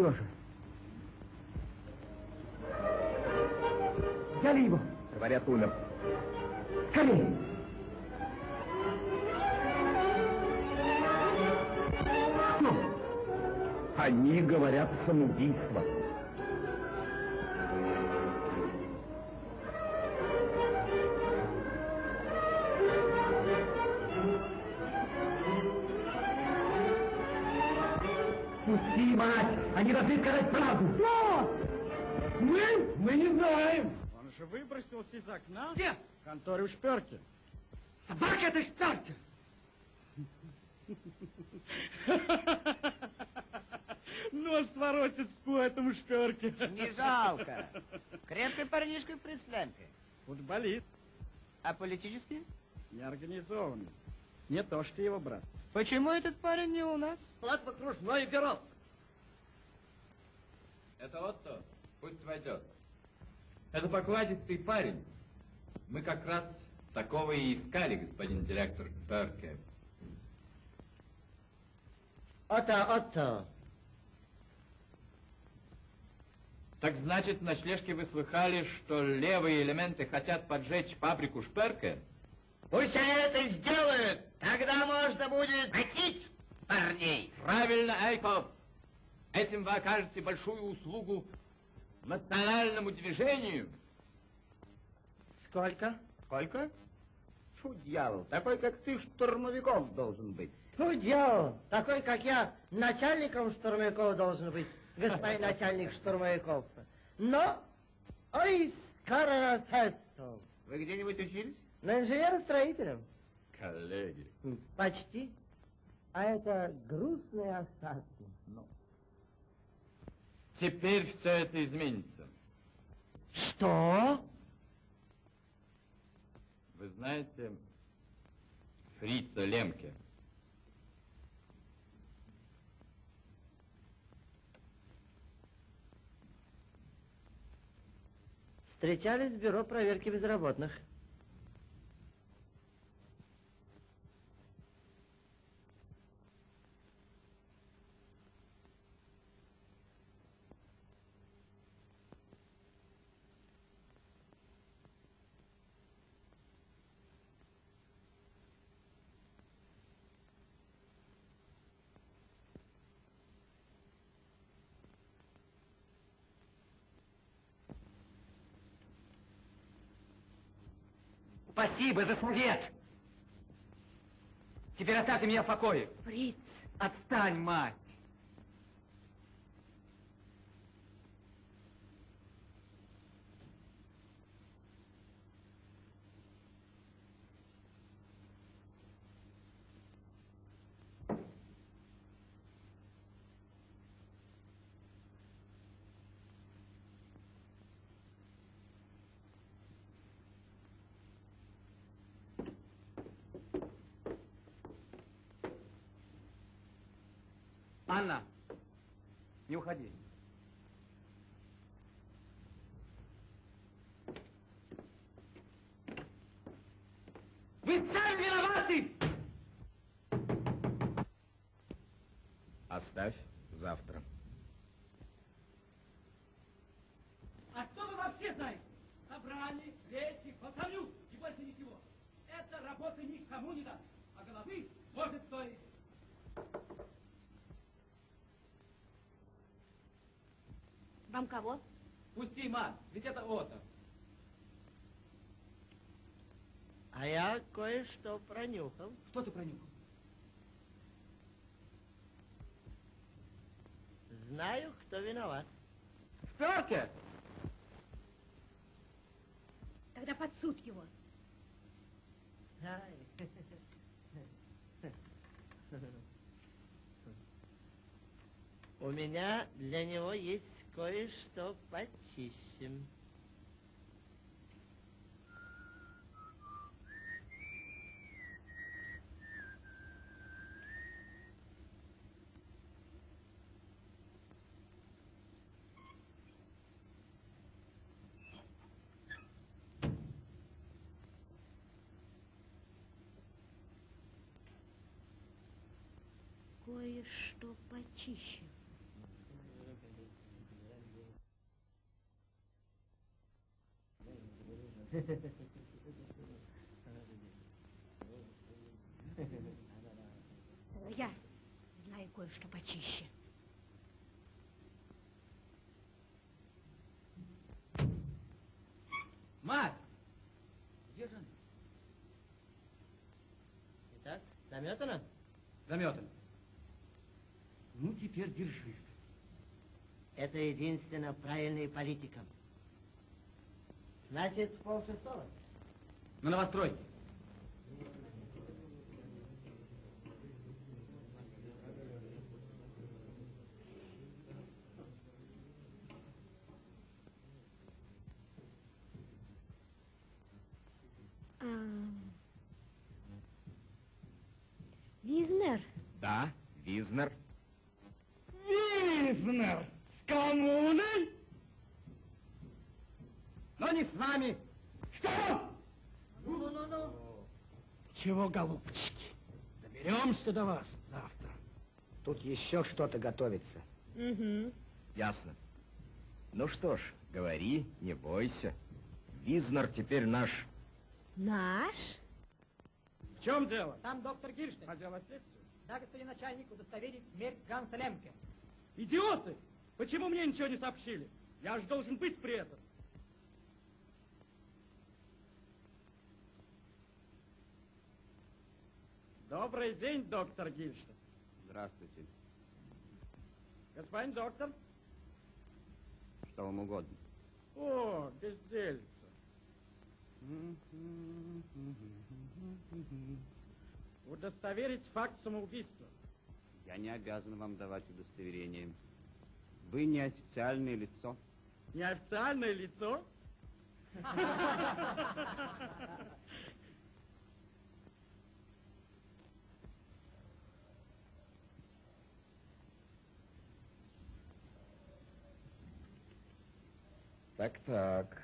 Сережа. Взяли его. Говорят, умер. Скорее. Они говорят самоубийство. Пусти, мать! Они должны сказать правду! Что? Мы? Мы не знаем. Он же выбросился из окна. Где? В конторе у Шперки. Собака это шпарка! Нос своротит по этому Шперке. Не жалко. Крепкий парнишка в прислянке. Футболист. А политически? Неорганизованный. Не то, что его брат. Почему этот парень не у нас? Склад окружной бюро. Это Отто, пусть войдет. Это покладистый парень. Мы как раз такого и искали, господин директор Берке. Отто, Отто. Так значит, на ночлежке вы слыхали, что левые элементы хотят поджечь фабрику Шперке? Пусть они это сделают, тогда можно будет хотеть парней. Правильно, Эйков. Этим вы окажете большую услугу национальному движению. Сколько? Сколько? Фу, дьявол, такой, как ты, штурмовиков должен быть. Ну, дьявол, такой, как я, начальником штурмовиков должен быть, господин начальник штурмовиков. Но, ой, скоро Вы где-нибудь учились? На инженера-строителем. Коллеги. Почти. А это грустные остатки. Ну. Теперь все это изменится. Что? Вы знаете Фрица Лемке? Встречались в бюро проверки безработных. Спасибо за совет! Теперь оставьте меня в покое. Фриц, Отстань, мать! Анна, не уходи. Вы сами виноваты! Оставь завтра. А что вы вообще знаете? Собрали, речи, посолю и больше ничего. Эта работа никому не даст, а головы может стоить. Вам кого? Пусти, мать, ведь это Отто. А я кое-что пронюхал. Что ты пронюхал? Знаю, кто виноват. Сперке! Тогда под суд его. Ай. У меня для него есть кое-что почище. Кое-что почище. Я знаю кое-что почище. Мать! Где же она? Итак, заметано? Заметан. Ну, теперь держись. Это единственно правильная политика. Значит, полшестого. На новостройке. А... Визнер, Да, Визнер. Визнер! С коммуной? Но не с вами. Что? Ну-ну-ну. Чего, голубчики? Доберемся до вас завтра. Тут еще что-то готовится. Угу. Ясно. Ну что ж, говори, не бойся. Визнер теперь наш. Наш? В чем дело? Там доктор Гирштейн. По делу следствия. Да, господин начальник, удостоверить смерть Ганса Лемке. Идиоты! Почему мне ничего не сообщили? Я же должен быть при этом. Добрый день, доктор Гильштейн. Здравствуйте. Господин доктор. Что вам угодно? О, бездельца. Удостоверить факт самоубийства. Я не обязан вам давать удостоверение. Вы неофициальное лицо. Неофициальное лицо? Так-так.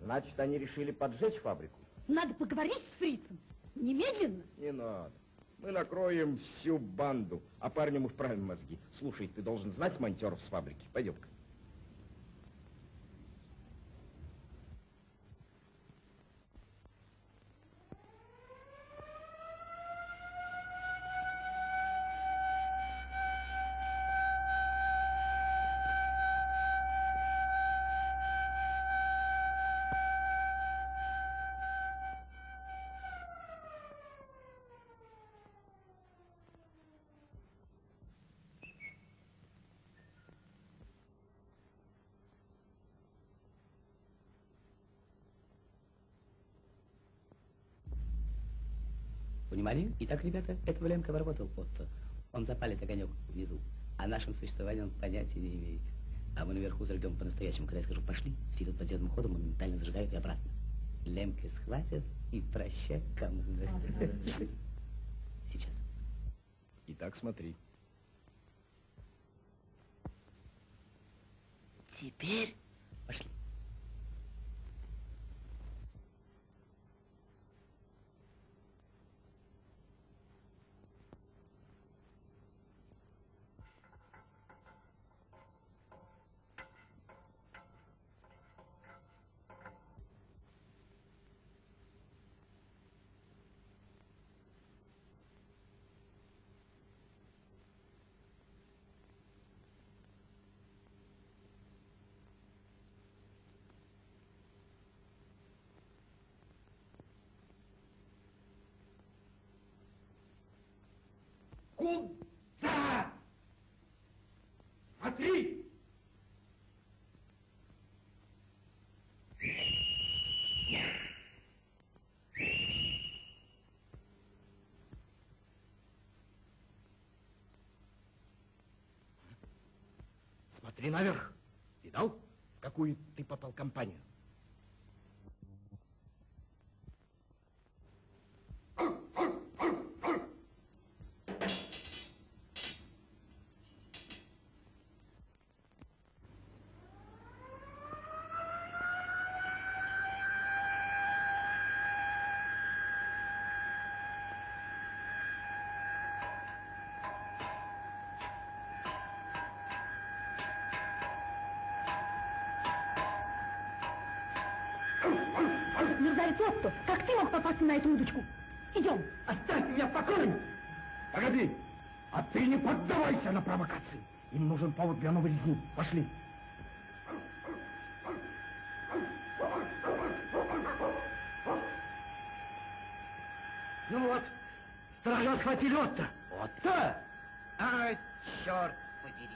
Значит, они решили поджечь фабрику? Надо поговорить с фрицем. Немедленно. Не надо. Мы накроем всю банду, а парням вправим мозги. Слушай, ты должен знать монтеров с фабрики. Пойдем-ка. Внимание. Итак, ребята, этого Лемка работал Отто. Он запалит огонек внизу. О нашем существовании он понятия не имеет. А мы наверху зажгем по-настоящему. Когда я скажу «пошли», все идут подземным ходом, моментально зажигают и обратно. Лемка схватят и прощай кому. Сейчас. Итак, смотри. Теперь Куда? Смотри! Смотри наверх. Видал, в какую ты попал компанию? На эту удочку. Идем. Оставь меня в покое! Погоди! А ты не поддавайся на провокации. Им нужен повод для новой резни. Пошли. Ну вот, стража схватили Отто. Отто? А, черт подери.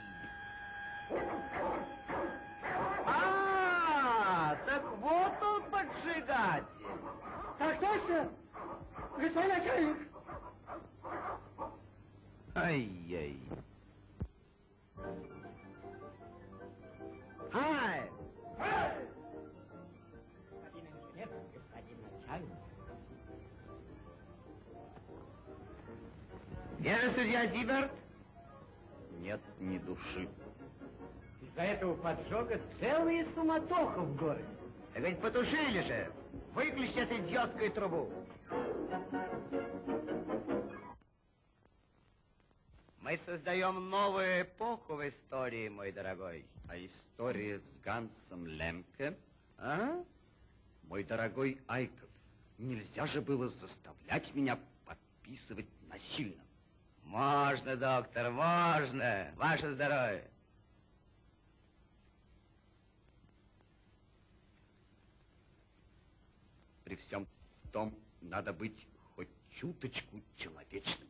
А, так вот он поджигатель. Так точно, господин начальник. Ай-яй. Ай! Господин инженер, господин начальник. Верно, судья Зиберт? Нет ни души. Из-за этого поджога целая суматоха в городе. Так ведь потушили же. Выключи эту идиотскую трубу. Мы создаем новую эпоху в истории, мой дорогой. А история с Гансом Лемке? А? Мой дорогой Айков, нельзя же было заставлять меня подписывать насильно. Можно, доктор, можно. Ваше здоровье. При всем том, надо быть хоть чуточку человечным.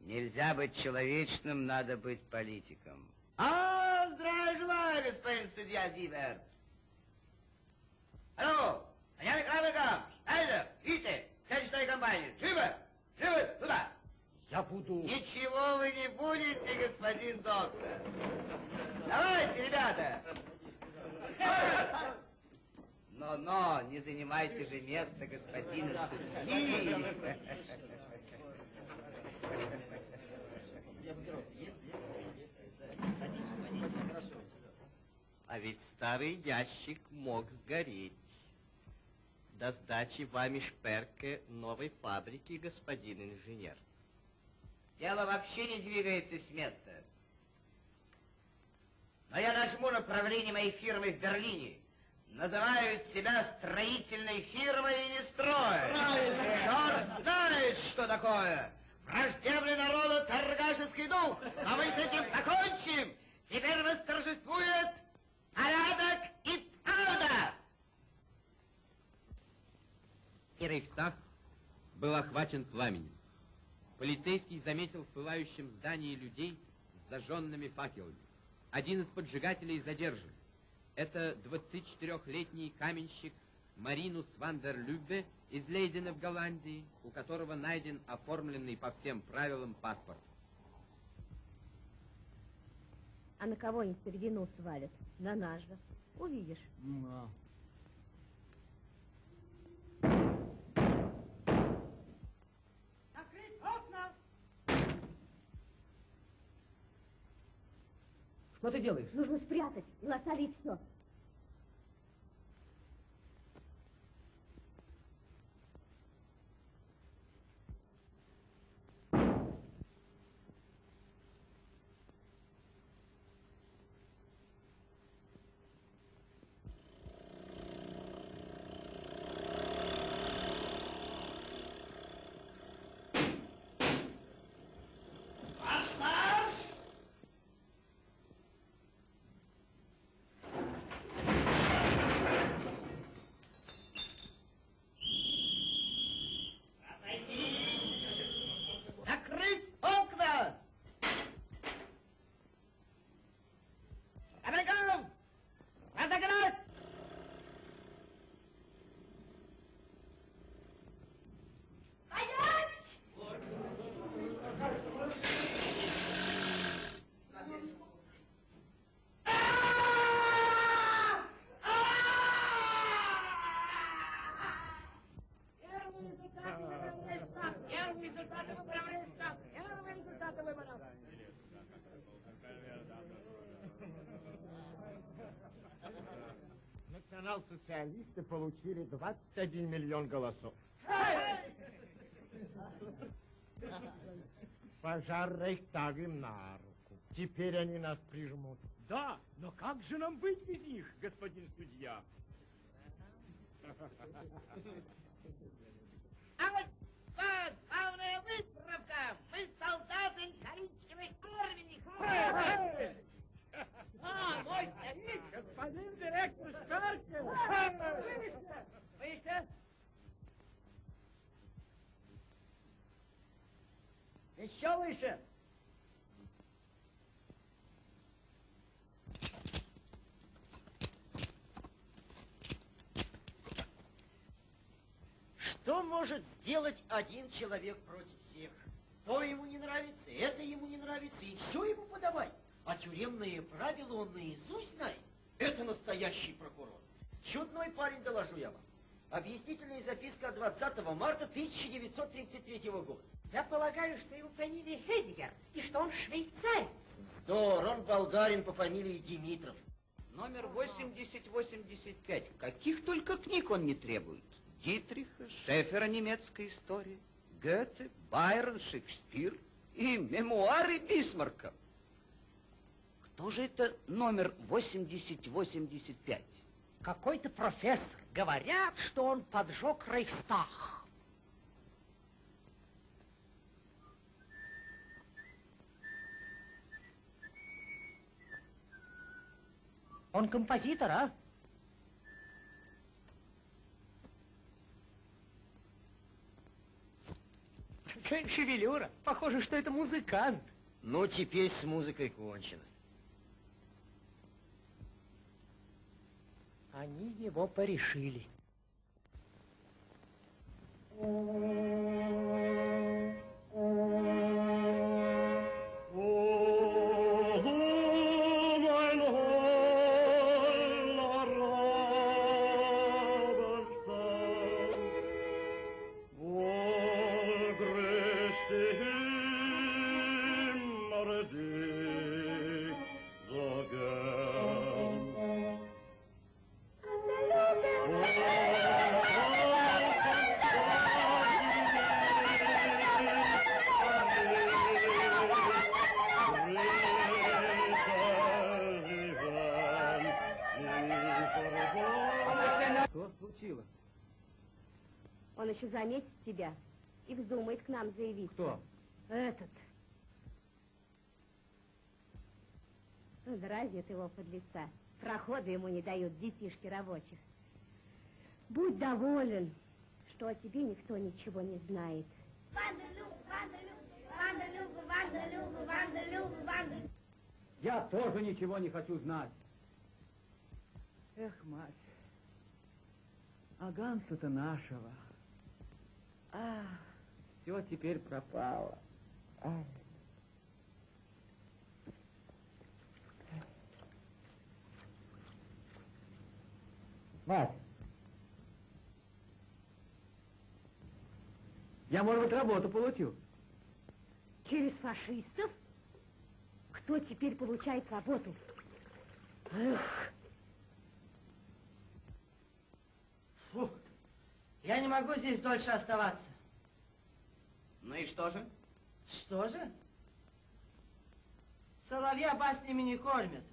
Нельзя быть человечным, надо быть политиком. А, здравия желаю, господин судья Зиберт. Алло, начальник Равикам, Шнайдер, видите, сельская компания, живо, живо, туда. Я буду... Ничего вы не будете, господин доктор. Давайте, ребята. Но-но, не занимайте же место господина судьи. А ведь старый ящик мог сгореть. До сдачи вами шперка новой фабрики, господин инженер. Дело вообще не двигается с места. Но я нажму на правление моей фирмы в Берлине. Называют себя строительной фирмой и не строят. Черт знает, что такое. Враждебный народу торгашеский дух. Но мы с этим закончим. Теперь восторжествует порядок и правда. И Рейхстаг был охвачен пламенем. Полицейский заметил в пылающем здании людей с зажженными факелами. Один из поджигателей задержан. Это 24-летний каменщик Маринус Вандер Любе из Лейдена в Голландии, у которого найден оформленный по всем правилам паспорт. А на кого-нибудь вину свалят? На наш же. Увидишь. Закрыть окна! Что ты делаешь? Нужно спрятать и лосали все. Национал-социалисты получили 21 миллион голосов. Пожар Рейхстага им на руку. Теперь они нас прижмут. Да, но как же нам быть без них, господин судья? А вот вот, главная выправка. Мы солдаты коричневой армии. А, мой старик, господин директор Шаркин. Выше, выше. Еще выше. Что может сделать один человек против всех? То ему не нравится, это ему не нравится, и все ему подавай. А тюремные правила он наизусть знает. Это настоящий прокурор. Чудной парень, доложу я вам. Объяснительная записка от 20 марта 1933 года. Я полагаю, что его фамилия Хедигер, и что он швейцарец. Здор, он болгарин по фамилии Димитров. Номер 8085. Каких только книг он не требует. Дитриха, Шефера немецкая история, Гёте, Байрон, Шекспир и мемуары Бисмарка. Кто же это номер 8085? Какой-то профессор. Говорят, что он поджег Рейхстаг. Он композитор, а? Какая шевелюра. Похоже, что это музыкант. Ну, теперь с музыкой кончено. Они его порешили. Что к нам заявиться. Кто? Этот. Ну, Дразнит его под лица. Прохода ему не дают детишки рабочих. Будь доволен, что о тебе никто ничего не знает. Я тоже ничего не хочу знать. Эх, мать, а Ганса-то нашего. А, все теперь пропало. Ай. Мать, я, может быть, работу получу. Через фашистов? Кто теперь получает работу? Эх, Фу, я не могу здесь дольше оставаться. Ну и что же? Что же? Соловья баснями не кормят.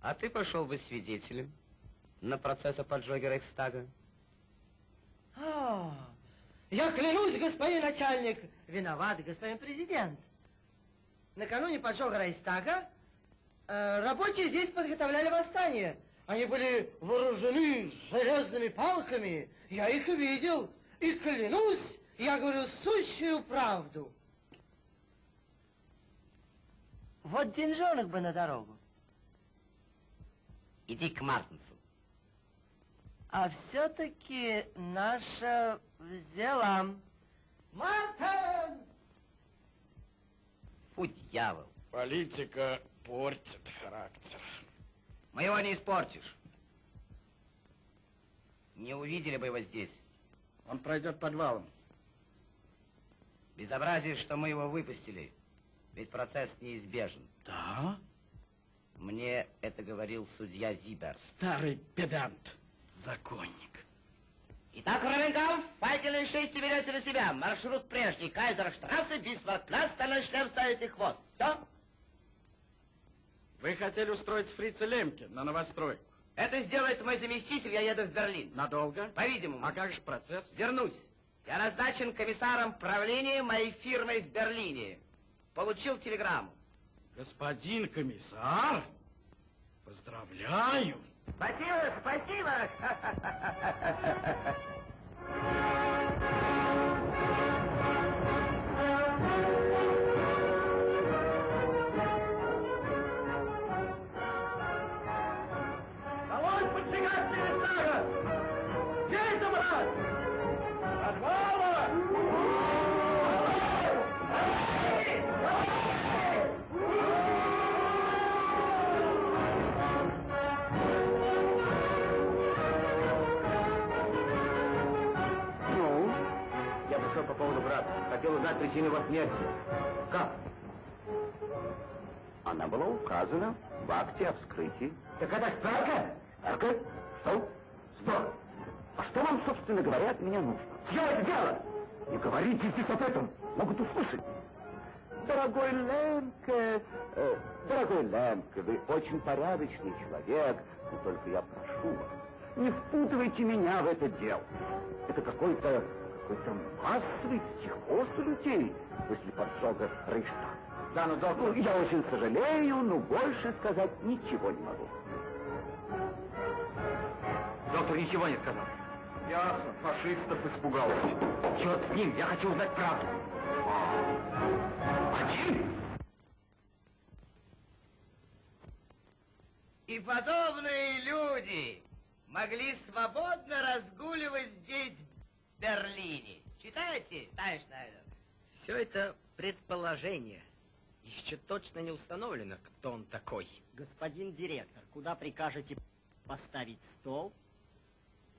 А ты пошел бы свидетелем на процесс о поджоге Рейхстага. А, я клянусь, господин начальник, виноват господин президент. Накануне поджога Рейхстага э, рабочие здесь подготовляли восстание. Они были вооружены железными палками. Я их видел. И клянусь, я говорю сущую правду. Вот деньжонок бы на дорогу. Иди к Мартинсу. А все-таки наша взяла. Мартин! Фу, дьявол. Политика портит характер. Мы его не испортишь. Не увидели бы его здесь. Он пройдет подвалом. Безобразие, что мы его выпустили. Ведь процесс неизбежен. Да? Мне это говорил судья Зибер. Старый педант. Законник. Итак, Ровенкамп, факельные шести берете на себя. Маршрут прежний. Кайзерштрассе, Бисмаркпляц, стальной шлем ставите хвост. Все? Вы хотели устроить фрица Лемке на новостройку. Это сделает мой заместитель, я еду в Берлин. Надолго? По-видимому. А как же процесс? Вернусь. Я назначен комиссаром правления моей фирмы в Берлине. Получил телеграмму. Господин комиссар, поздравляю. Спасибо, спасибо. Хотел узнать причину его смерти. Как? Она была указана в акте о вскрытии. Так это справка? Справка? Что? Что? А что вам, собственно говоря, от меня нужно? Чье это дело? Не говорите здесь об этом. Могут услышать. Дорогой Лемке, э, дорогой Лемке, вы очень порядочный человек, но только я прошу вас, не впутывайте меня в это дело. Это какой-то какой-то массовый психоз людей после поджога Рейхстага. Да, ну, доктор, я очень сожалею, но больше сказать ничего не могу. Доктор ничего не сказал. Ясно, фашистов испугался. Черт с ним, я хочу узнать правду. Один? И подобные люди могли свободно разгуливать здесь, Берлине. Читаете, товарищ Шнайдер? Все это предположение. Еще точно не установлено, кто он такой. Господин директор, куда прикажете поставить стол?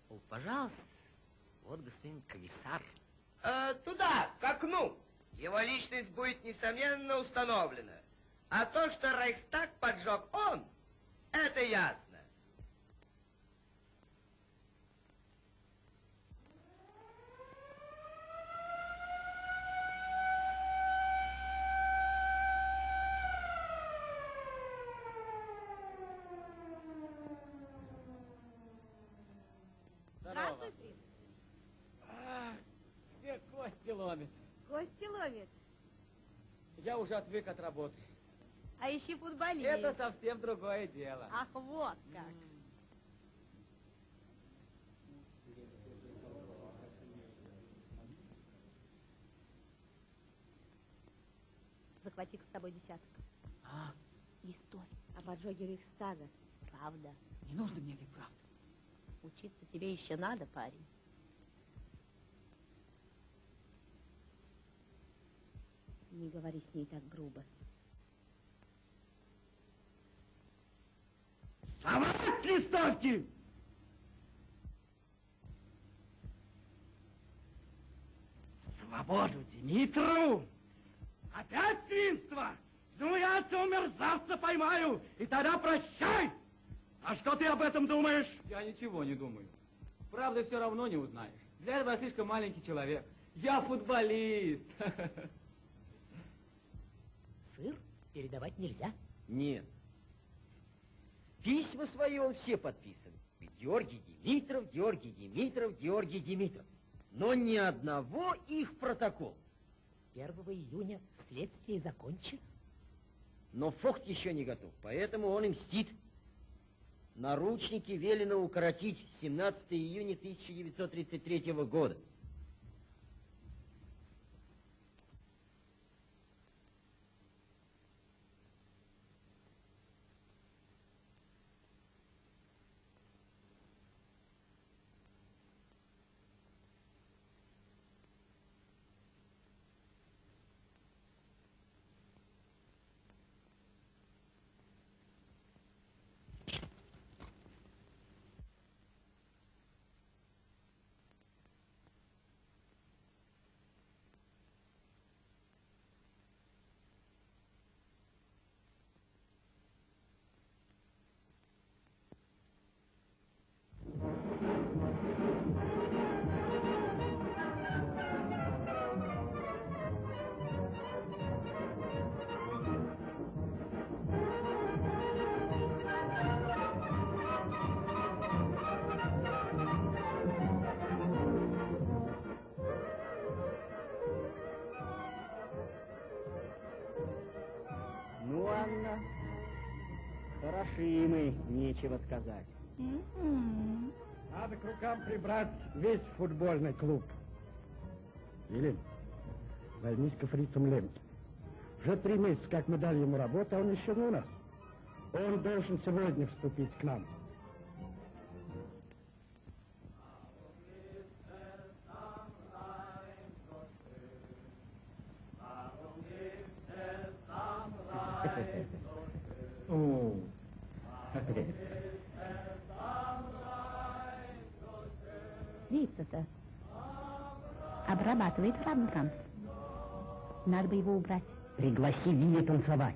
О, пожалуйста. Вот господин комиссар. Э, туда, к окну. Его личность будет, несомненно, установлена. А то, что Рейхстаг поджег он, это ясно. Здравствуйте. А, все кости ломит. Кости ловит. Я уже отвык от работы. А ищи футболист. Это совсем другое дело. Ах, вот как. Захвати с собой десяток. А, История о поджоге Рейхстага. Правда. не нужно мне этой правды. Учиться тебе еще надо, парень. Не говори с ней так грубо. Совать листовки! Свободу Димитру! Опять свинство! Ну, я этого мерзавца поймаю, и тогда прощай! А что ты об этом думаешь? Я ничего не думаю. Правды все равно не узнаешь. Для этого я слишком маленький человек. Я футболист. Сыр передавать нельзя. Нет. Письма свои он все подписан. Георгий Димитров, Георгий Димитров, Георгий Димитров. Но ни одного их протокол. 1 июня следствие закончено. Но Фохт еще не готов, поэтому он и мстит. Наручники велено укоротить 17 июня 1933 года. Несокрушимый, нечего сказать. Надо к рукам прибрать весь футбольный клуб. Или займись фрицем Лемки. Уже три месяца, как мы дали ему работу, а он еще не у нас. Он должен сегодня вступить к нам. О. обрабатывает франком. Надо бы его убрать. Пригласи Вилли танцевать.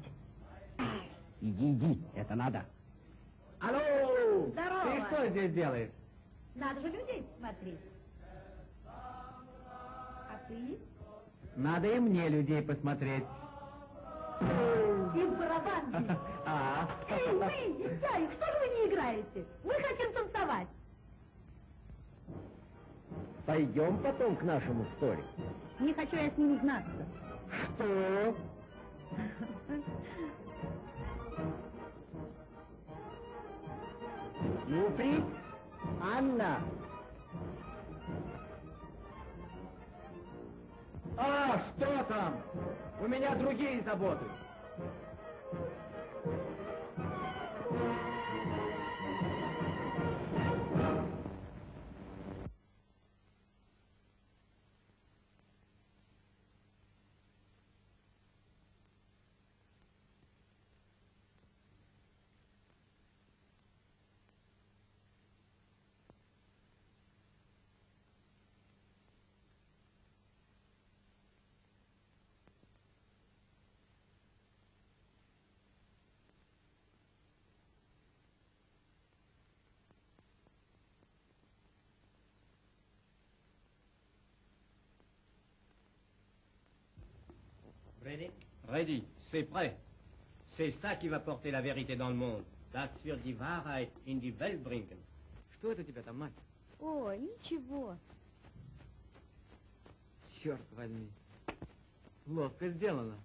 Иди, иди, это надо. Алло! Здорово! Ты что здесь делаешь? Надо же людей смотреть. А ты? Надо и мне людей посмотреть. И в барабан. А? Эй, вы, Ярик, что же вы не играете? Мы хотим танцевать. Пойдем потом к нашему сторе. Не хочу я с ними знаться. Что? Юфрид? Анна? А, что там? У меня другие заботы. Ready? Ready, c'est prêt. C'est ça qui va porter la vérité dans le monde. Das wird die Wahrheit in die Welt bringen. Что это у тебя там, мать? О, ничего. Черт возьми. Ловко сделано.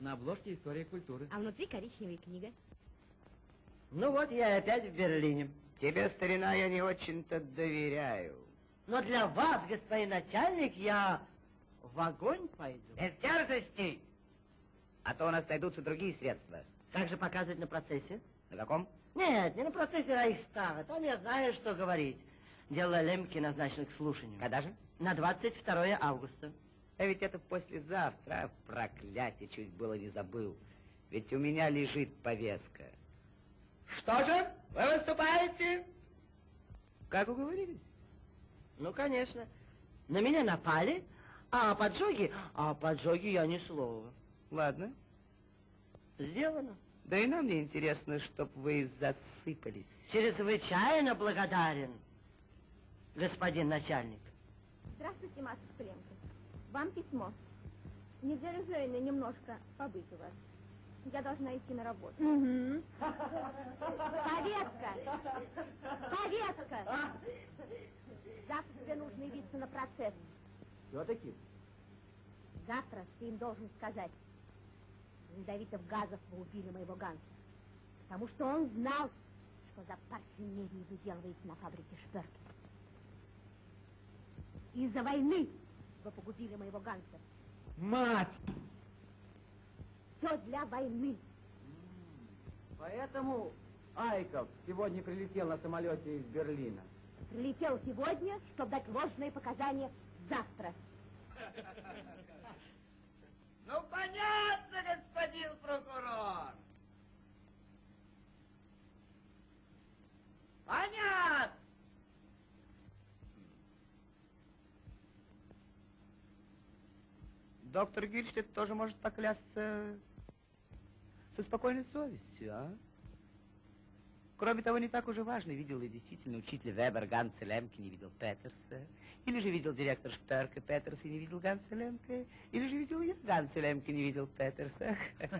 На обложке история культуры. А внутри коричневая книга. Ну вот я опять в Берлине. Тебе, старина, я не очень-то доверяю. Но для вас, господин начальник, я в огонь пойду. Без дерзостей! А то у нас найдутся другие средства. Как же показывать на процессе? На каком? Нет, не на процессе Рейхстага. Там я знаю, что говорить. Дело Лемки назначено к слушанию. Когда же? На 22 августа. А ведь это послезавтра. А, проклятие, чуть было не забыл. Ведь у меня лежит повестка. Что же? Вы выступаете? Как уговорились? Ну, конечно. На меня напали, а о поджоге... А о поджоге я ни слова. Ладно. Сделано. Да и нам не интересно, чтоб вы засыпались. Чрезвычайно благодарен, господин начальник. Здравствуйте, Маша Скленко. Вам письмо. Ли Женя немножко побыть у вас? Я должна идти на работу. Повестка! Повестка! Завтра тебе нужно явиться на процесс. Все-таки? Завтра ты им должен сказать. Ледовитов Газов убили моего Ганса. Потому что он знал, что за парфюмерию выделываете на фабрике Шперки. Из-за войны вы погубили моего Ганса. Мать! Все для войны. Поэтому Айков сегодня прилетел на самолете из Берлина. Прилетел сегодня, чтобы дать ложные показания завтра. Ну, понятно, господин прокурор. Понятно. Доктор Гильштедт тоже может поклясться со спокойной совестью, а? Кроме того, не так уже важно, видел ли действительно учитель Вебер Ганса Лемке, не видел Петерса, или же видел директор Шперка Петерс и не видел Ганса Лемке, или же видел я Ганса Лемке, не видел Петерса.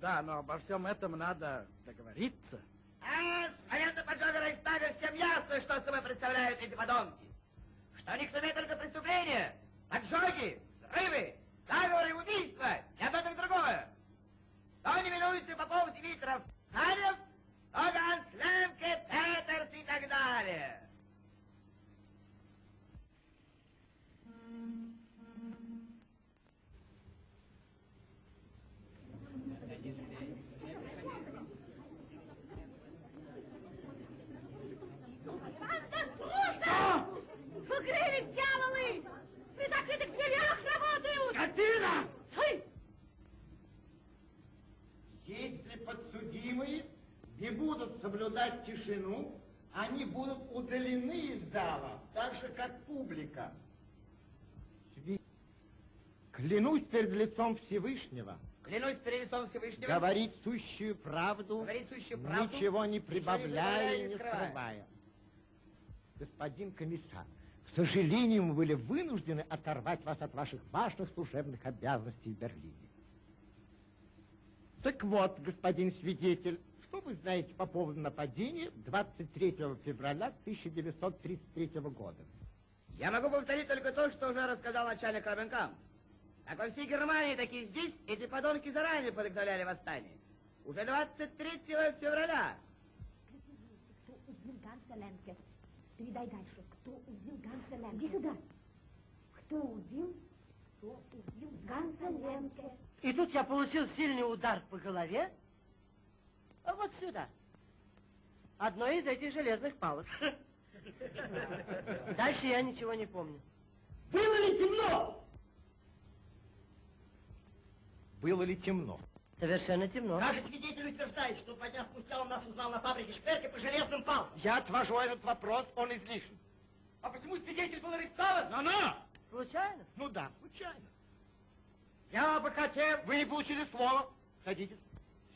Да, но обо всем этом надо договориться. А, с момента поджога Рейхстага всем ясно, что собой представляют эти подонки. Что они к только преступления, поджоги, взрывы, заговоры, убийства, и одно и другое. Кто не минуется Попов, Димитров, Харев, Оган, Слемке, Петерс и так далее. Не будут соблюдать тишину, они будут удалены из зала, так же, как публика. Клянусь перед лицом Всевышнего Клянусь перед лицом Всевышнего. говорить сущую правду, Говорить сущую правду, ничего не ничего не прибавляя и не скрывая. Господин комиссар, к сожалению, мы были вынуждены оторвать вас от ваших важных служебных обязанностей в Берлине. Так вот, господин свидетель, что вы знаете по поводу нападения 23 февраля 1933 года? Я могу повторить только то, что уже рассказал начальник Робенкам. Как во всей Германии, так и здесь эти подонки заранее подготовляли восстание. Уже 23 февраля. Кто убил Ганса Лемке? Передай дальше. Кто убил Ганса Лемке? Иди сюда. Кто убил? Кто убил Ганса Лемке? И тут я получил сильный удар по голове. А вот сюда. Одной из этих железных палок. Дальше я ничего не помню. Было ли темно? Было ли темно? Совершенно темно. Даже свидетель утверждает, что два дня спустя он нас узнал на фабрике Шперки по железным палкам. Я отвожу этот вопрос, он излишен. А почему свидетель был арестован? Но, но! Случайно? Ну да, случайно. Я бы хотел... Вы не получили слова. Садитесь.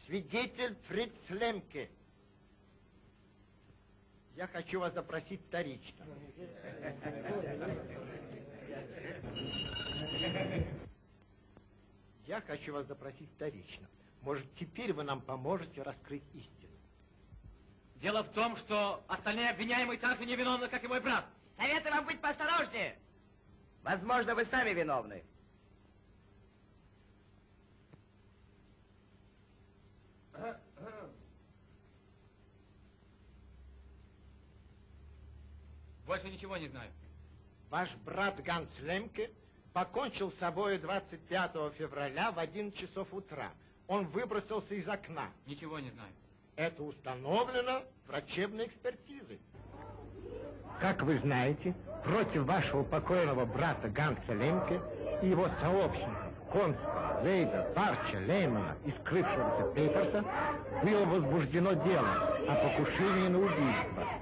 Свидетель Фриц Лемке. Я хочу вас запросить вторично. Я хочу вас запросить вторично. Может, теперь вы нам поможете раскрыть истину. Дело в том, что остальные обвиняемые так же невиновны, как и мой брат. Советую вам быть поосторожнее. Возможно, вы сами виновны. Больше ничего не знаю. Ваш брат Ганс Лемке покончил с собой 25 февраля в 11 часов утра. Он выбросился из окна. Ничего не знаю. Это установлено врачебной экспертизой. Как вы знаете, против вашего покойного брата Ганса Лемке и его сообщников Конста, Лейда, Парча, Леймана и скрывшегося Пейперса было возбуждено дело о покушении на убийство.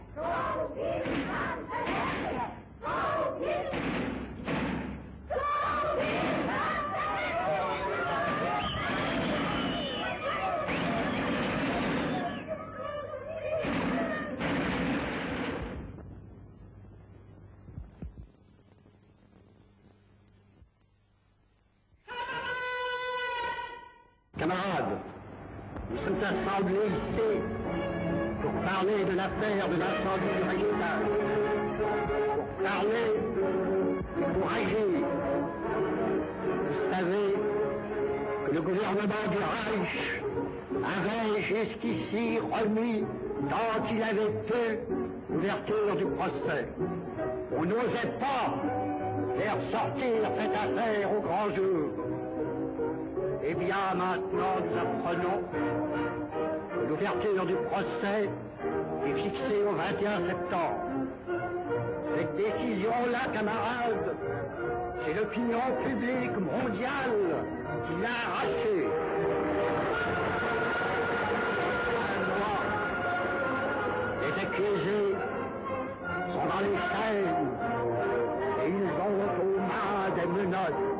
Nous sommes assemblés ici pour parler de l'affaire de l'incendie du régional, pour parler pour agir. Vous savez que le gouvernement du Reich avait jusqu'ici remis, tant il avait pu, l'ouverture du procès. On n'osait pas faire sortir cette affaire au grand jour. Eh bien, maintenant, nous apprenons que l'ouverture du procès est fixée au 21 septembre. Cette décision-là, camarades, c'est l'opinion publique mondiale qui l'a arrachée. Les accusés sont dans les chaînes et ils ont aux mains des menottes.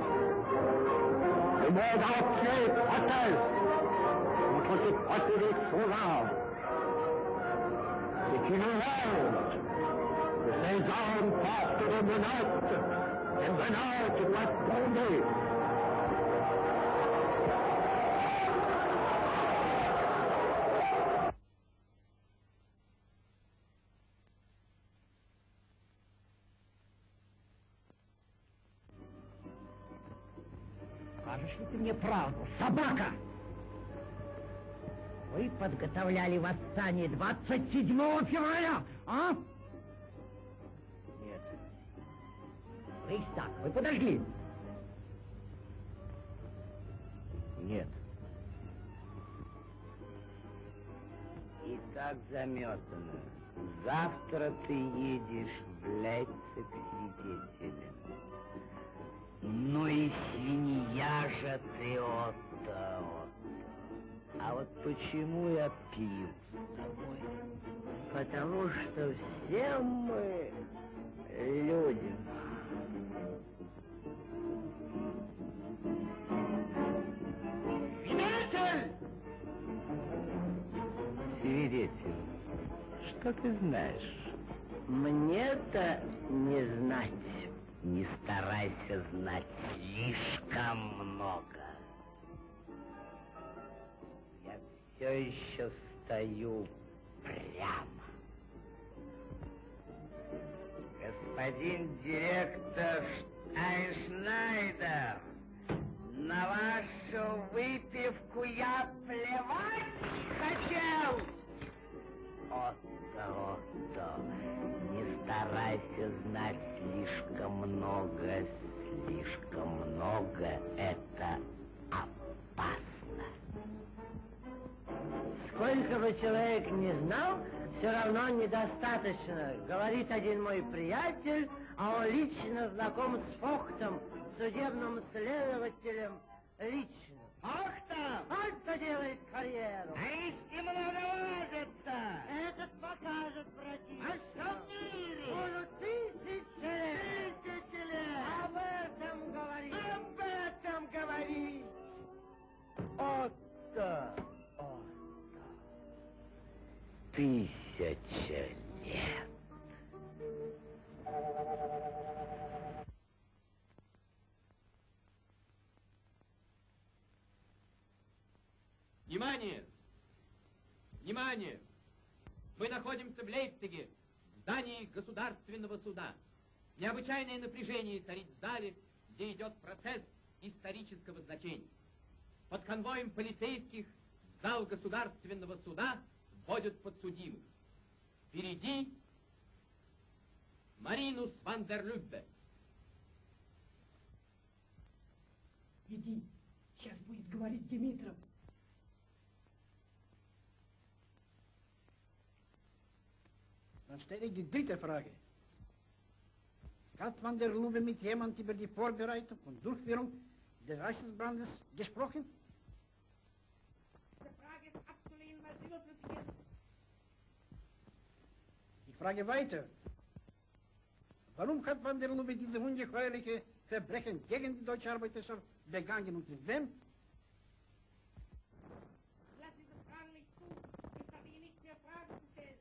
Le monde entier proteste contre ce procédé sauvage. C'est une honte que ces hommes portent des menottes. Les menottes doivent tomber. Подготовляли восстание 27 февраля, а? Нет. Рейхстаг, вы подожгли? Нет. И так заметано. Завтра ты едешь в Лейпциг свидетелем. Ну и свинья же ты, Отто, Отто. А вот почему я пью с тобой? Потому что все мы люди. Свидетель! Свидетель, что ты знаешь? Мне-то не знать. Не старайся знать слишком много. Все еще стою прямо. Господин директор Штайншнайдер, на вашу выпивку я плевать хотел. Отто, Отто, не старайся знать слишком много, слишком много это Сколько бы человек не знал, все равно недостаточно. Говорит один мой приятель, а он лично знаком с Фохтом, судебным следователем лично. Фохта! Фохта делает карьеру. А если много возится? Этот покажет противник. А что в мире? Будут тысячи лет. Тысячи лет. Об этом говорит. Об этом говори. Отто. Тысяча лет. Внимание! Внимание! Мы находимся в Лейпциге, в здании Государственного суда. Необычайное напряжение царит в зале, где идет процесс исторического значения. Под конвоем полицейских в зал Государственного суда вводят подсудимых. Впереди Маринус ван дер Люббе. Иди, сейчас будет говорить Димитров. Dan stel ik die dritte Frage. Hat van der Lube mit jemand über die Vorbereitung und Durchführung des Reichsbrandes gesprochen? Ich frage weiter. Warum hat van der Lube diese ungeheuerliche Verbrechen gegen die deutsche Arbeiterschaft begangen und mit wem? Ich lasse diese Fragen nicht zu. Ich habe Ihnen nicht mehr Fragen zu stellen.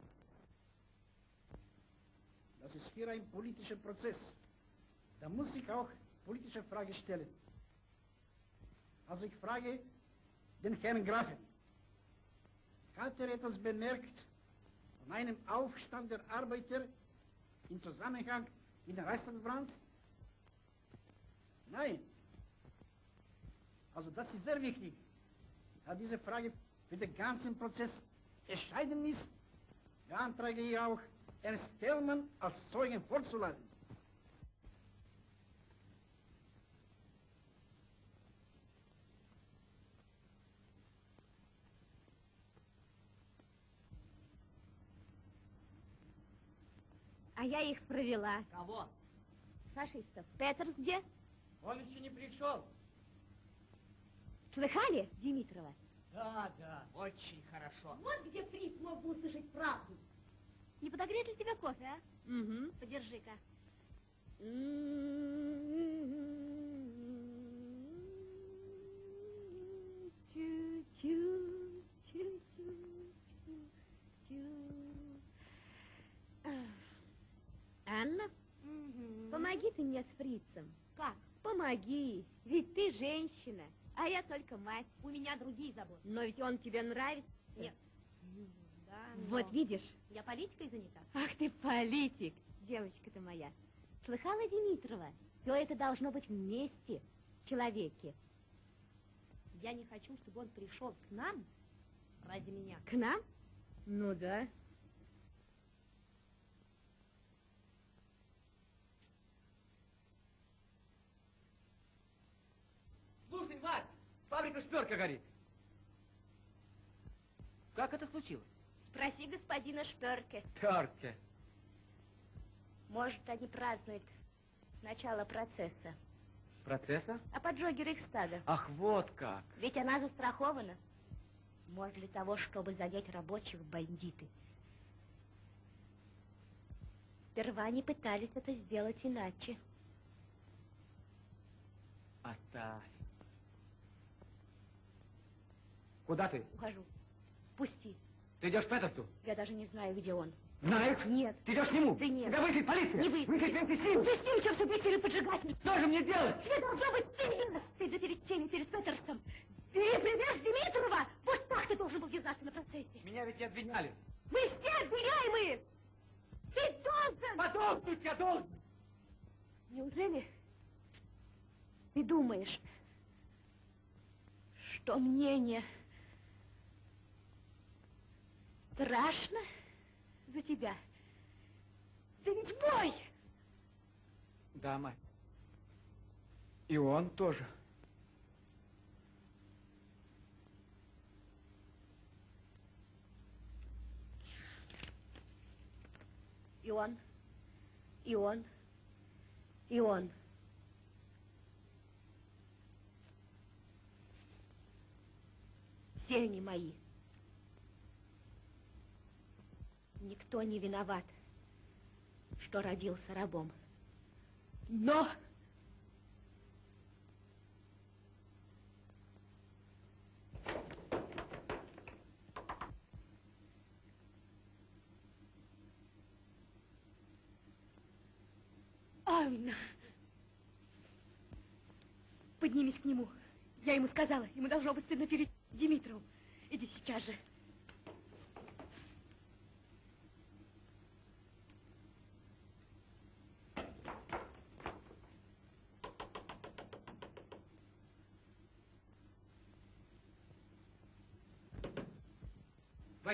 Das ist hier ein politischer Prozess. Da muss ich auch politische Frage stellen. Also ich frage den Herrn Grafen. Hat er etwas bemerkt von einem Aufstand der Arbeiter im Zusammenhang mit dem Reichstagsbrand? Nein. Also das ist sehr wichtig, da diese Frage für den ganzen Prozess entscheidend ist, beantrage ich auch, Ernst Thälmann als Zeugen vorzuladen. А я их провела. Кого? Фашистов. Петерс где? Он еще не пришел. Слыхали, Димитрова? Да, да, очень хорошо. Вот где Фриц мог бы услышать правду. Не подогреть ли тебе кофе, а? Угу. Подержи-ка. Чу-чу, чу-чу. Анна, помоги ты мне с фрицем. Как? Помоги, ведь ты женщина, а я только мать. У меня другие заботы. Но ведь он тебе нравится. Нет. Да, Вот видишь, я политикой занята. Ах ты политик, девочка ты моя. Слыхала, Димитрова? Все это должно быть вместе, в человеке. Я не хочу, чтобы он пришел к нам, Ради меня. К нам? Ну да. Слушай, Варь, фабрика Шперка горит. Как это случилось? Спроси господина Шперке. Шперке. Может, они празднуют начало процесса. Процесса? О поджоге Рейхстага. Ах, вот как. Ведь она застрахована. Может, для того, чтобы занять рабочих бандиты. Сперва они пытались это сделать иначе. Оставь. Куда ты? Ухожу. Пусти. Ты идешь к Петерсу? Я даже не знаю, где он. Знаешь? Нет. Ты идешь к нему? Да нет. Тебя выйдет полиция. Не выйдет. Выйдет Венкисин. Пусти, чем все быстро поджигатель. Что же мне делать? Тебе должно быть стыдно. Ты же перед теми, перед Петерсом. Ты привез Димитрова. Вот так ты должен был держаться на процессе. Меня ведь и обвиняли. Мы все обвиняемые. Ты должен. Подохнуть я должен. Неужели ты думаешь, что мне не страшно за тебя? Ты ведь мой! Да, мать. И он тоже. И он, и он, и он. Все они мои. Никто не виноват, что родился рабом. Но... Анна! Поднимись к нему. Я ему сказала, ему должно быть стыдно перед Димитровым. Иди сейчас же.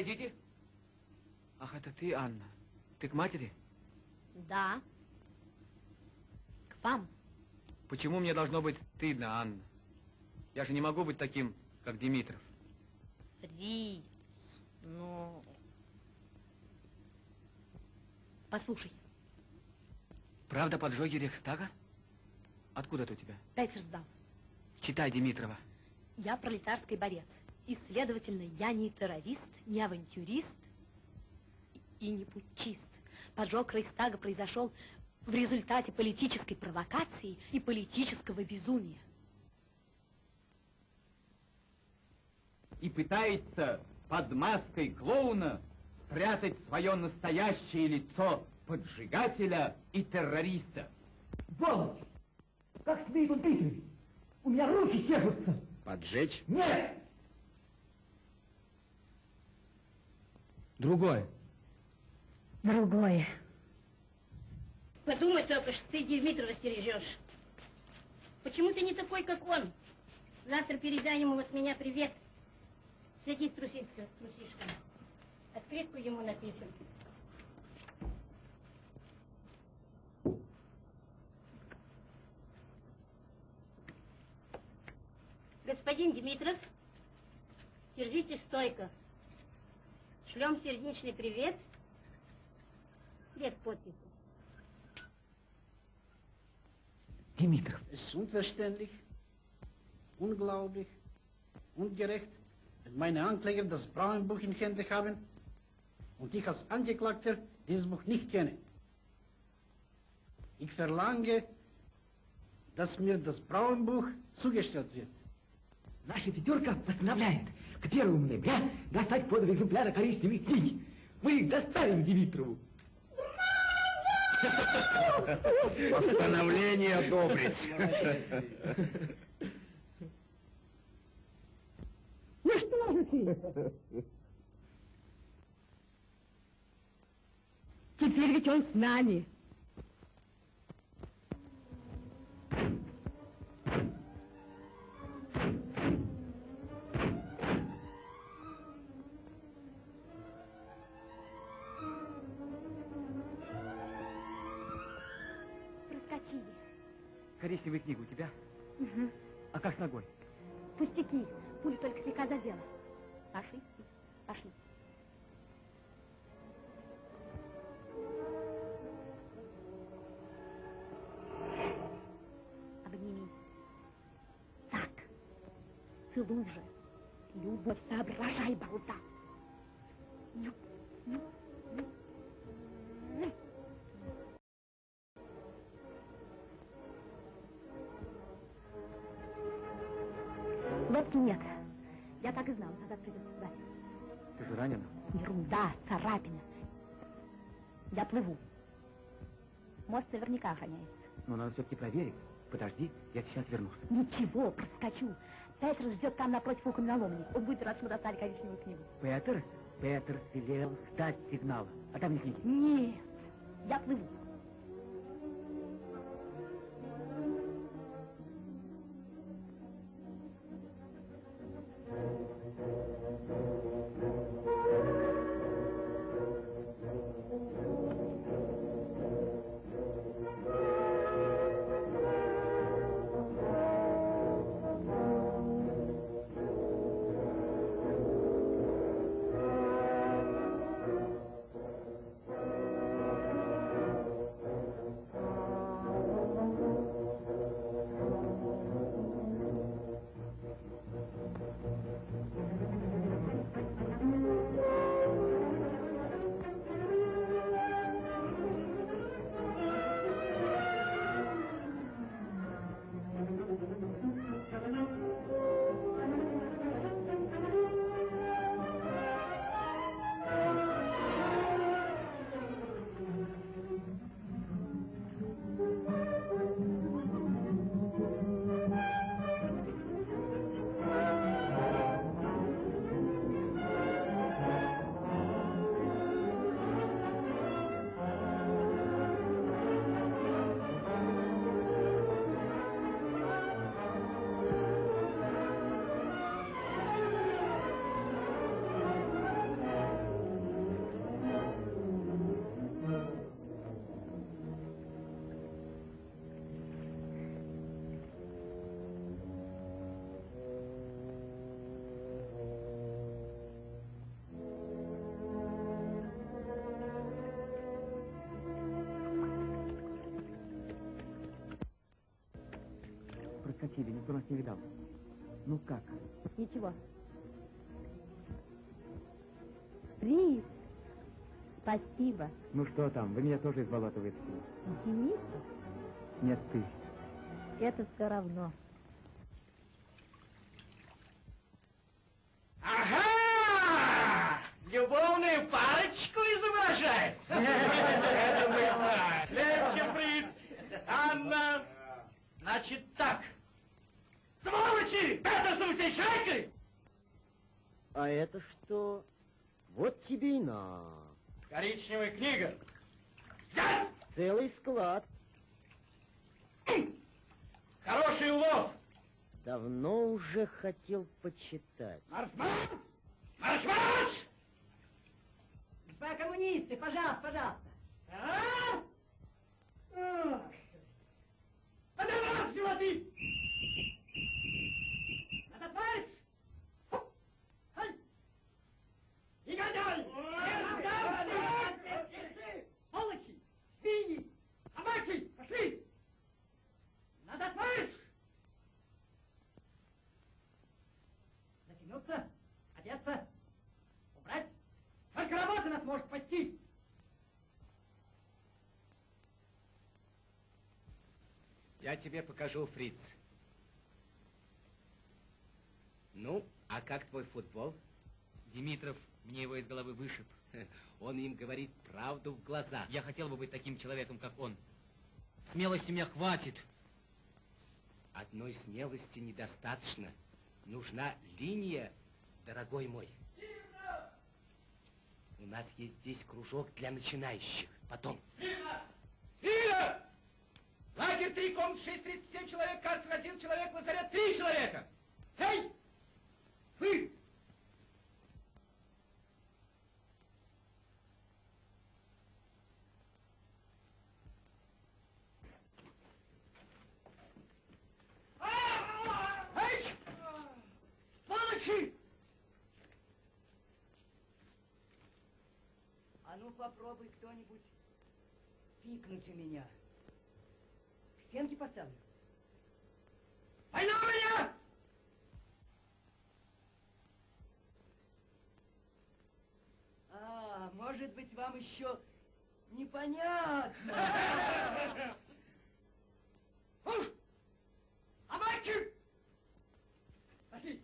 Войдите. Ах, это ты, Анна. Ты к матери? Да. К вам. Почему мне должно быть стыдно, Анна? Я же не могу быть таким, как Димитров. Фриц, ну... Послушай, Правда поджоги Рейхстага? Откуда это у тебя? Петер сдал. Читай Димитрова. Я пролетарский борец. И, следовательно, я не террорист, не авантюрист и не путчист. Поджог Рейхстага произошел в результате политической провокации и политического безумия. И пытается под маской клоуна спрятать свое настоящее лицо поджигателя и террориста. Сволочь! Как смеет он Дмитрий? У меня руки чешутся. Поджечь? Нет! Другой. Другое. Подумай только, что ты Димитрова стережешь. Почему ты не такой, как он? Завтра передай ему от меня привет. Следи с трусишкой, с трусишками. Открытку ему напишем. Господин Димитров, держите стойко. Шлем сердечный привет. Без подписи. Димитров. Es ist unverständlich, unglaublich, ungerecht, wenn meine Ankläger das Brauenbuch in Händen haben und ich als Angeklagter dieses Buch nicht kenne. Ich verlange, dass mir das Brauenbuch zugestellt wird. Наша пятерка постановляет к первому ноября достать по два экземпляра коричневой книги. Мы их доставим Димитрову. Постановление одобрить. Ну что же ты? Теперь ведь он с нами. Коричневая книга у тебя? Угу. А как с ногой? Пустяки. Пуля только слегка задела. Пошли. Пошли. Обними. Так. Целуй же. Любовь, соображай, болта. Ну, ну. Ну. Нет. Я так и знала, назад придется сюда. Ты же ранена? Ерунда, царапина. Я плыву. Мост наверняка охраняется. Но надо все-таки проверить. Подожди, я сейчас вернусь. Ничего, проскочу. Петр ждет там напротив у каменоломни. Он будет рад, что мы достали коричневую книгу. Петр? Петр велел ждать сигнала. А там не книги. Нет, я плыву. Никто нас не видал. Ну как? Ничего. Приз. Спасибо. Ну что там, вы меня тоже из болота вытащили. Денис, Нет, ты. это все равно. Ага! Любовную парочку изображает. Это мы знаем. Легкий фриц. Анна. Значит так. Сволочи! Это со всей шайкой! А это что? На. Коричневая книга. Целый склад. Хороший улов. Давно уже хотел почитать. Марш-марш! Марш-марш! Господа коммунисты, пожалуйста, пожалуйста. А? Ох. Подобрать животы! Надо товарищ! Ай! Негодяй! Сволочи! Свиньи! Собаки! Пошли! Надо товарищ! Затянуться, одеться, убрать. Только работа нас может спасти. Я тебе покажу, Фриц. Ну, а как твой футбол? Димитров мне его из головы вышиб. Он им говорит правду в глаза. Я хотел бы быть таким человеком, как он. Смелости у меня хватит. Одной смелости недостаточно. Нужна линия, дорогой мой. У нас есть здесь кружок для начинающих. Потом. Смирно! Лагерь 3, комнат 6, 37 человек, карцер 1 человек, лазарет 3 человека. Эй! Вы! А ну попробуй кто-нибудь пикнуть у меня. К стенке поставлю. Война у меня! А, может быть, вам еще непонятно. Уж! Амайки! Пошли!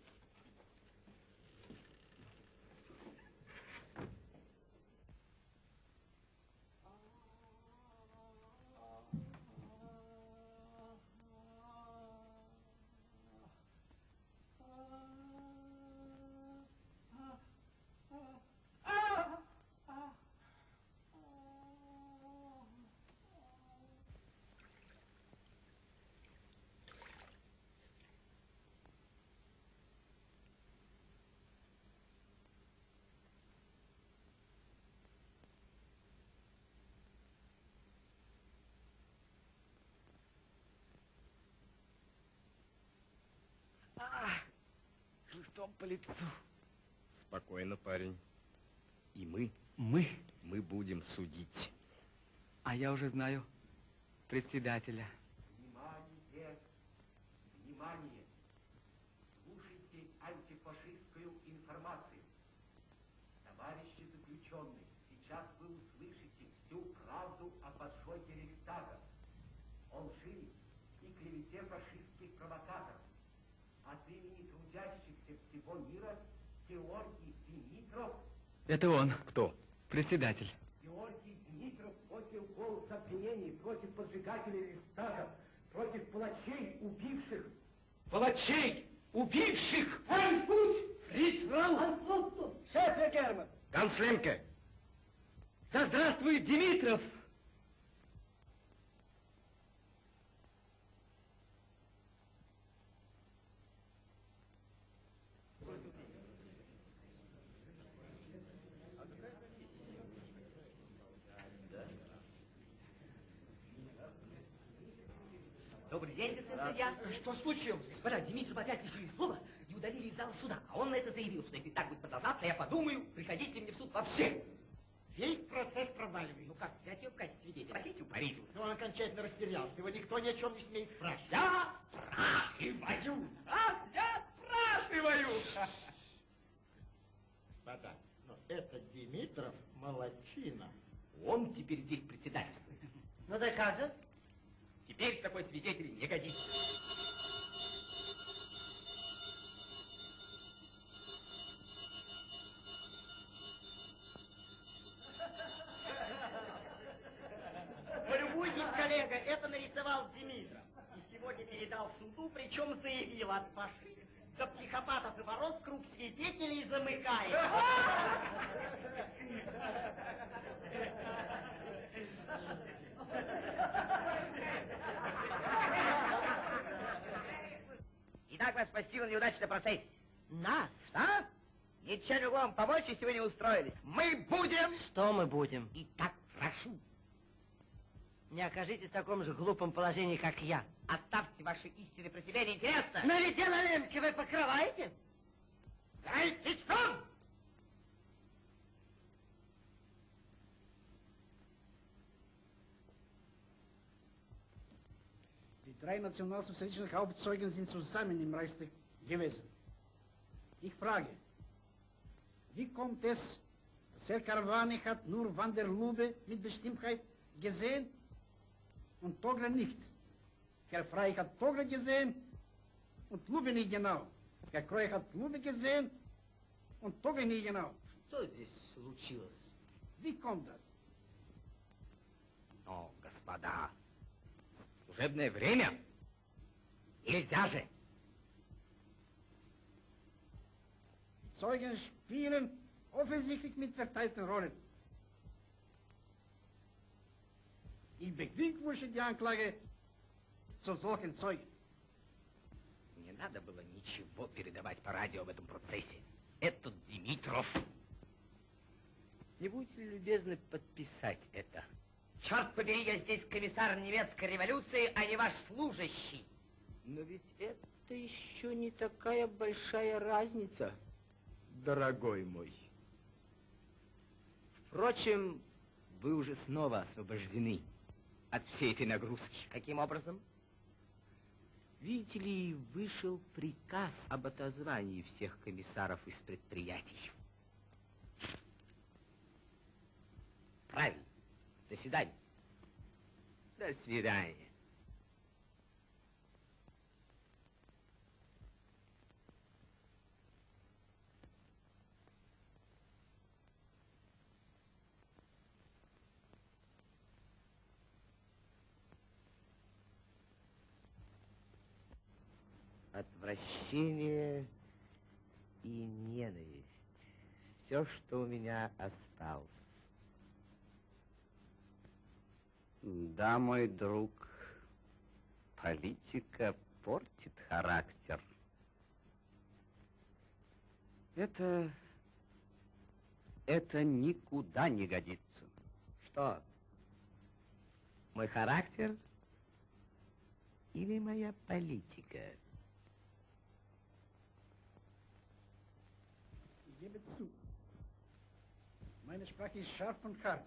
А, хлыстом по лицу. Спокойно, парень. И мы, Мы? мы будем судить. А я уже знаю председателя. Внимание! Внимание! Слушайте антифашистскую информацию. Товарищи заключенные, сейчас вы услышите всю правду о поджоге Рейхстага, лжи и клевете фашистских провокаторов. От имени трудящихся всего мира Георгий Димитров Это он. Кто? Председатель. Георгий Дмитров поднял голос обвинений против поджигателей Рейхстага, против палачей, убивших. Палачей, убивших! Фриц Рау! Альфут! Шеф Герман! Ганслемке! Да здравствует Димитров! Добрый день, судья. Что случилось? Господа, Димитров опять лишили слова и удалили из зала суда. А он на это заявил, что если так будет продолжаться, я подумаю, приходите мне в суд вообще. Весь процесс проваливает. Ну как, взять ее в качестве свидетеля? Спросите у Парижа. Но он окончательно растерялся. Его никто ни о чем не смеет спрашивать. Я спрашиваю! А, я спрашиваю! Господа, но это Димитров молодчина. Он теперь здесь председательствует. Ну да как же? Теперь такой свидетель не годится. Полюбуйтесь, коллега, это нарисовал Димитров. И сегодня передал суду, причем заявил от фашистов до психопатов и ворот круг свидетелей замыкает. Итак, вас постигла неудача на процессе. Нас? А? Ничем другом помочь, если вы не устроились. Мы будем... Что мы будем? Итак, прошу, Не окажитесь в таком же глупом положении, как я. оставьте ваши истины про себя, неинтересно. Но ведь дело Ленки вы покрываете? Дайте сон! drei nationalsozialistischen Hauptzeugen sind zusammen im Reichstag gewesen. Ich frage, wie kommt es, dass Herr Caravani hat nur Van der Lube mit Bestimmtheit gesehen und Togler nicht? Herr Frey hat Togler gesehen und Lube nicht genau. Herr Kreu hat Lube gesehen und Togler nicht genau. Что здесь случилось? Wie kommt das? Но, господа, служебное время. Нельзя же. Zeugen spielen offensichtlich mit verteilten Rollen. Ich beglückwünsche die Anklage zu solchen Zeugen. Не надо было ничего передавать по радио в этом процессе. Этот Димитров. Не будете ли любезны подписать это? Черт побери, я здесь комиссар немецкой революции, а не ваш служащий. Но ведь это еще не такая большая разница, дорогой мой. Впрочем, вы уже снова освобождены от всей этой нагрузки. Каким образом? Видите ли, вышел приказ об отозвании всех комиссаров из предприятий. Правильно. До свидания. До свидания. отвращение и ненависть. Все, что у меня осталось. Да, мой друг, политика портит характер. Это... это никуда не годится. Что? Мой характер или моя политика? gebe zu. Meine Sprache ist scharf und hart.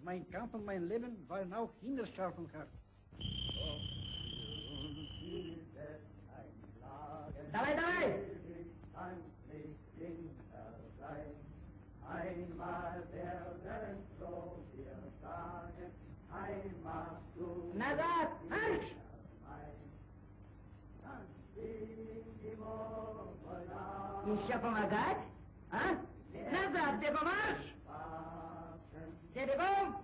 Aber mein Kampf und mein Leben waren auch immer scharf und hart. Давай, давай! Einmal werden so wir sagen, Heimat zu. Назад! Марш! Еще помогать? А? Назад, где Geht ihr um?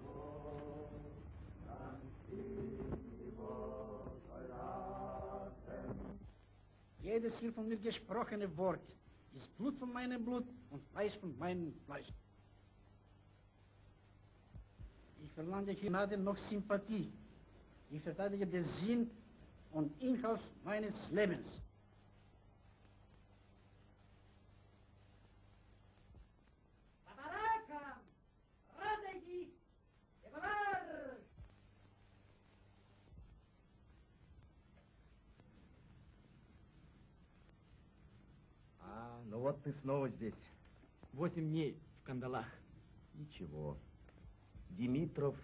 Jedes hier von mir gesprochene Wort ist Blut von meinem Blut und Fleisch von meinem Fleisch. Ich verlange hier Gnade noch Sympathie. Ich verteidige den Sinn und Inhalt meines Lebens. Вот ты снова здесь. Восемь дней в кандалах. Ничего. Димитров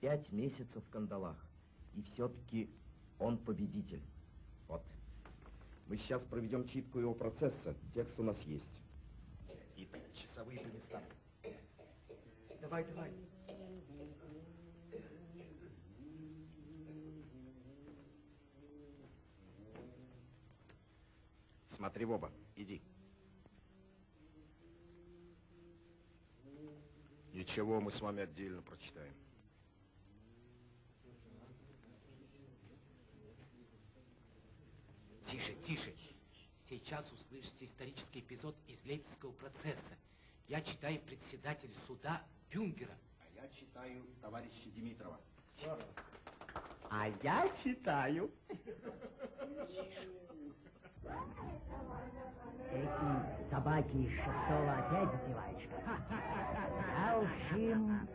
пять месяцев в кандалах. И все-таки он победитель. Вот. Мы сейчас проведем читку его процесса. Текст у нас есть. И часовые по местам. Давай, давай. Смотри в оба. Иди. Ничего, мы с вами отдельно прочитаем. Тише, тише. Сейчас услышите исторический эпизод из Лейпцигского процесса. Я читаю председатель суда Бюнгера. А я читаю товарища Димитрова. А я читаю. Эти собаки из шестого опять запиваешь. А уж им...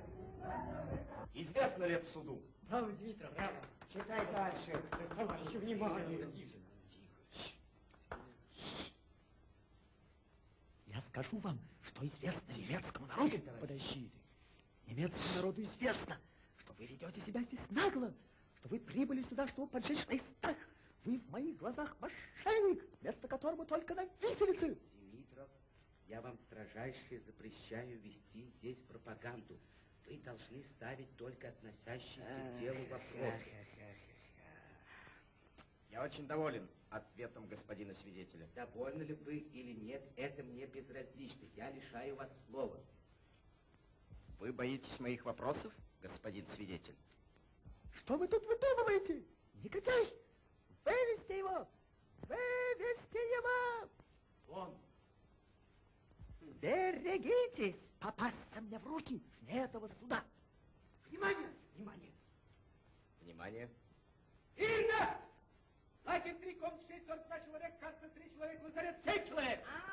Известно ли это суду? Браво, Дмитров, браво! Читай дальше. Товарищи, внимание! Я скажу вам, что известно немецкому народу. Подожди ты. Немецкому народу известно, что вы ведете себя здесь нагло, что вы прибыли сюда, чтобы поджечь Рейхстаг. Вы в моих глазах мошенник, место которому только на виселице. Димитров, я вам строжайше запрещаю вести здесь пропаганду. Вы должны ставить только относящиеся к делу вопросы. Я очень доволен ответом господина свидетеля. Довольны ли вы или нет, это мне безразлично. Я лишаю вас слова. Вы боитесь моих вопросов, господин свидетель? Что вы тут выдумываете? Негодяй! Вывести его! Вывести его! Вон! Берегитесь попасться мне в руки вне этого суда. Внимание! Внимание! Внимание! Ирина! Лагерь три, комнат шесть, сорок два человек, карта три человека, лазарет семь человек! А.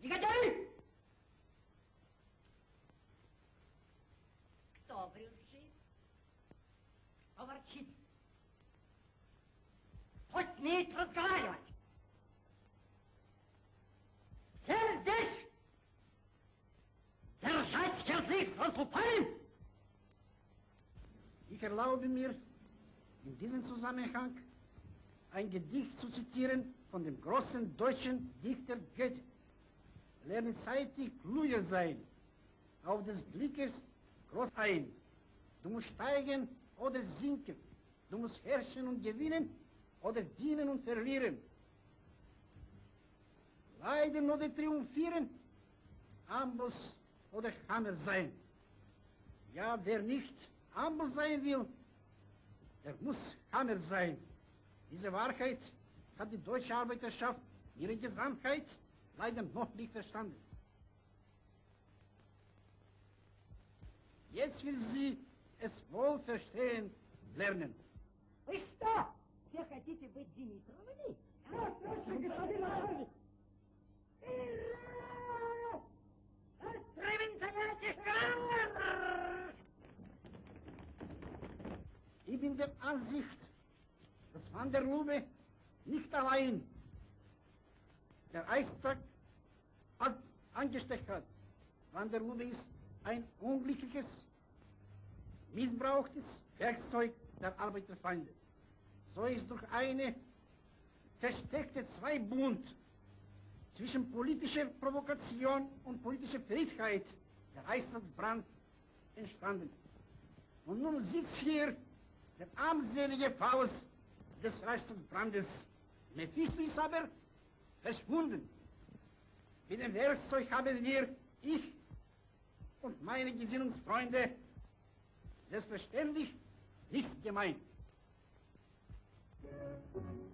Негодяй! Кто брюзжит? пусть не идет разговаривать. Всем здесь держать язык за зубами. Ich erlaube mir, in diesem Zusammenhang ein Gedicht zu zitieren von dem großen deutschen Dichter Goethe. Lernen zeitig klüger sein, auf des Blickes groß ein. Du musst steigen oder sinken, du musst herrschen und gewinnen, oder dienen und verlieren, leiden oder triumphieren, Amboss oder Hammer sein. Ja, wer nicht Amboss sein will, der muss Hammer sein. Diese Wahrheit hat die deutsche Arbeiterschaft in ihrer Gesamtheit leider noch nicht verstanden. Jetzt will sie es wohl verstehen lernen. Ich! все хотите быть Димитровыми? Да, точно, господин начальник. Ich bin der Ansicht, dass Van der Lube nicht allein der Eistag an- angesteckt hat. Van der Lube ist ein unglückliches, missbrauchtes Werkzeug der Arbeiterfeinde. So ist durch eine versteckte Zweibund zwischen politischer Provokation und politischer Friedheit der Eisatzbrand entstanden. Und nun sitzt hier der armselige Faust des Reichstagsbrandes. Mephisto ist aber verschwunden. Mit dem Werkzeug haben wir, ich und meine Gesinnungsfreunde, selbstverständlich nichts gemeint. Thank you.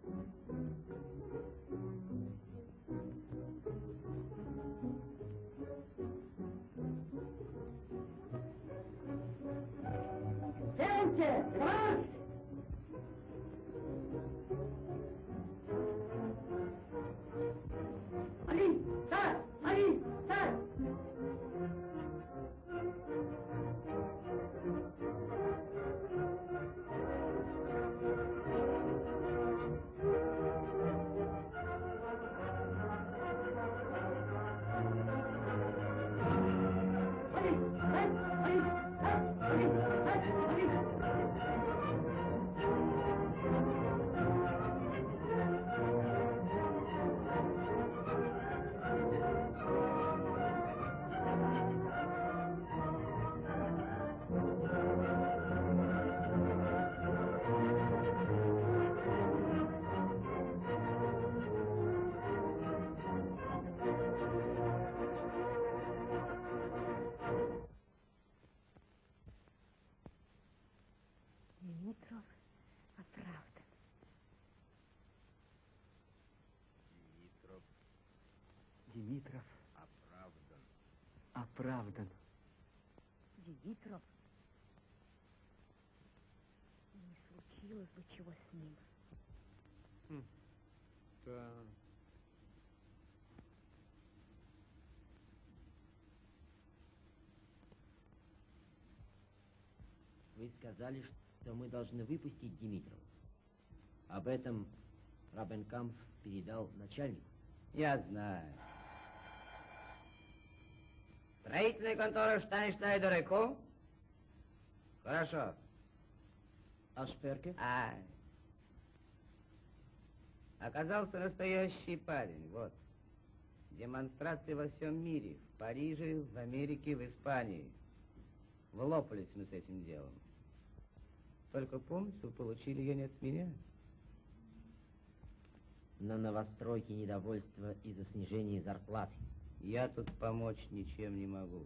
Димитров оправдан. оправдан. Димитров. Не случилось бы чего с ним. Да. Вы сказали, что мы должны выпустить Димитрова. Об этом Рабенкамп передал начальнику. Я знаю. Строительная контора Штайнштайдер и Ко? Хорошо. А Шперке? А. Оказался настоящий парень, вот. Демонстрации во всем мире. В Париже, в Америке, в Испании. Влопались мы с этим делом. Только помните, вы получили ее не от меня. На новостройке недовольство из-за снижения зарплаты. Я тут помочь ничем не могу.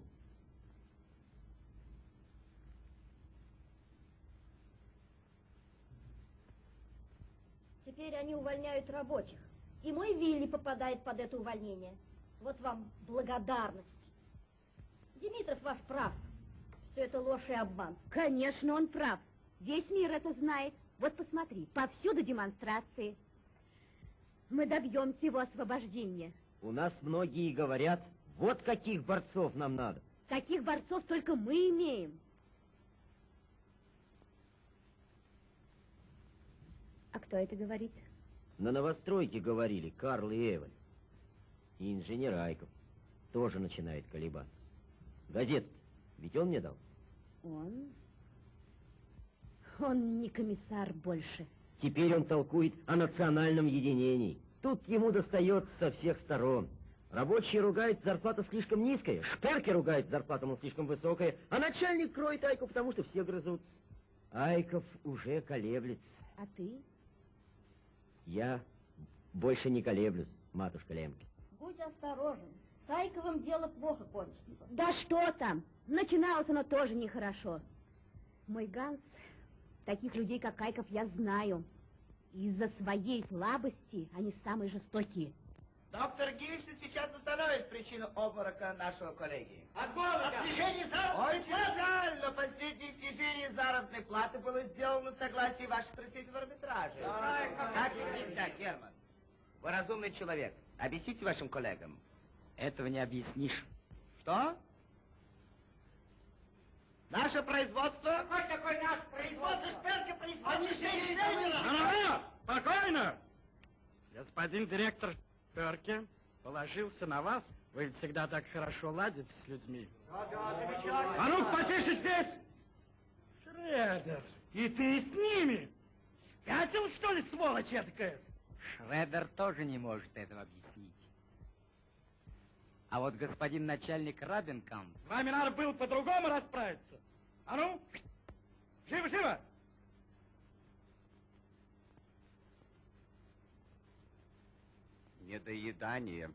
Теперь они увольняют рабочих. И мой Вилли попадает под это увольнение. Вот вам благодарность. Димитров ваш прав. Все это ложь и обман. Конечно, он прав. Весь мир это знает. Вот посмотри, повсюду демонстрации. Мы добьемся его освобождения. У нас многие говорят, вот каких борцов нам надо. Таких борцов только мы имеем. А кто это говорит? На новостройке говорили Карл и Эвель. И инженер Айков тоже начинает колебаться. Газета Ведь он мне дал. Он? Он не комиссар больше. Теперь он толкует о национальном единении. Тут ему достается со всех сторон. Рабочие ругают, зарплата слишком низкая, шперки ругают, зарплата мол, слишком высокая, а начальник кроет Айку, потому что все грызутся. Айков уже колеблется. А ты? Я больше не колеблюсь, матушка Лемки. Будь осторожен. С Айковым дело плохо кончится. Да что там? Начиналось оно тоже нехорошо. Мой Ганс, таких людей, как Айков, я знаю. Из-за своей слабости они самые жестокие. Доктор Гильштин сейчас установит причину обморока нашего коллеги. От голода! От снижения заработной Очень правильно. Последнее снижение заработной платы было сделано в согласии ваших представителей в арбитраже. Как нельзя, Герман. Вы разумный человек. Объясните вашим коллегам. Этого не объяснишь. Что? Наше производство... Какой такой наш производство? Шперки производство... Они же не Ну-ну-ну, спокойно. Господин директор Перке положился на вас. Вы ведь всегда так хорошо ладите с людьми. А ну, потише здесь! Шредер, и ты с ними? Спятил, что ли, сволочь эдакая? Шредер тоже не может этого объяснить. А вот господин начальник Рабенкамп... С вами надо было по-другому расправиться. А ну, живо-живо! Недоедание.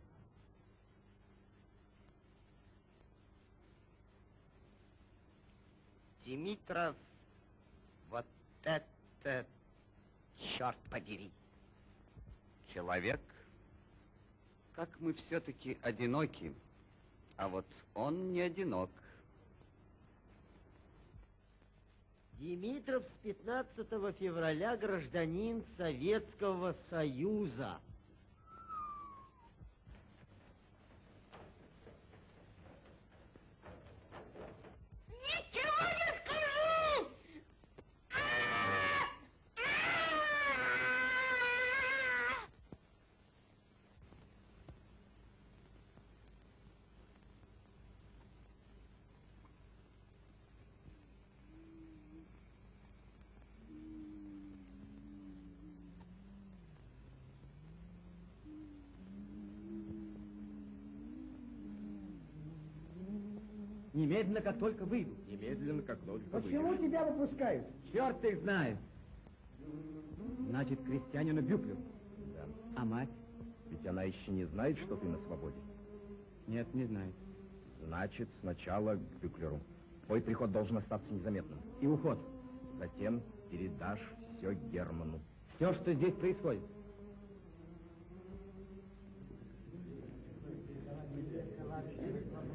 Димитров, вот это, черт подери. Человек, как мы все-таки одиноки, а вот он не одинок. Димитров с 15 февраля гражданин Советского Союза. Ничего не скажу! Немедленно, как только выйду. Немедленно, как только Почему тебя выпускают? Черт их знает. Значит, крестьянину Бюклю. Да. А мать? Ведь она еще не знает, что ты на свободе. Нет, не знает. Значит, сначала к Бюклеру. Твой приход должен остаться незаметным. И уход. Затем передашь все Герману. Все, что здесь происходит.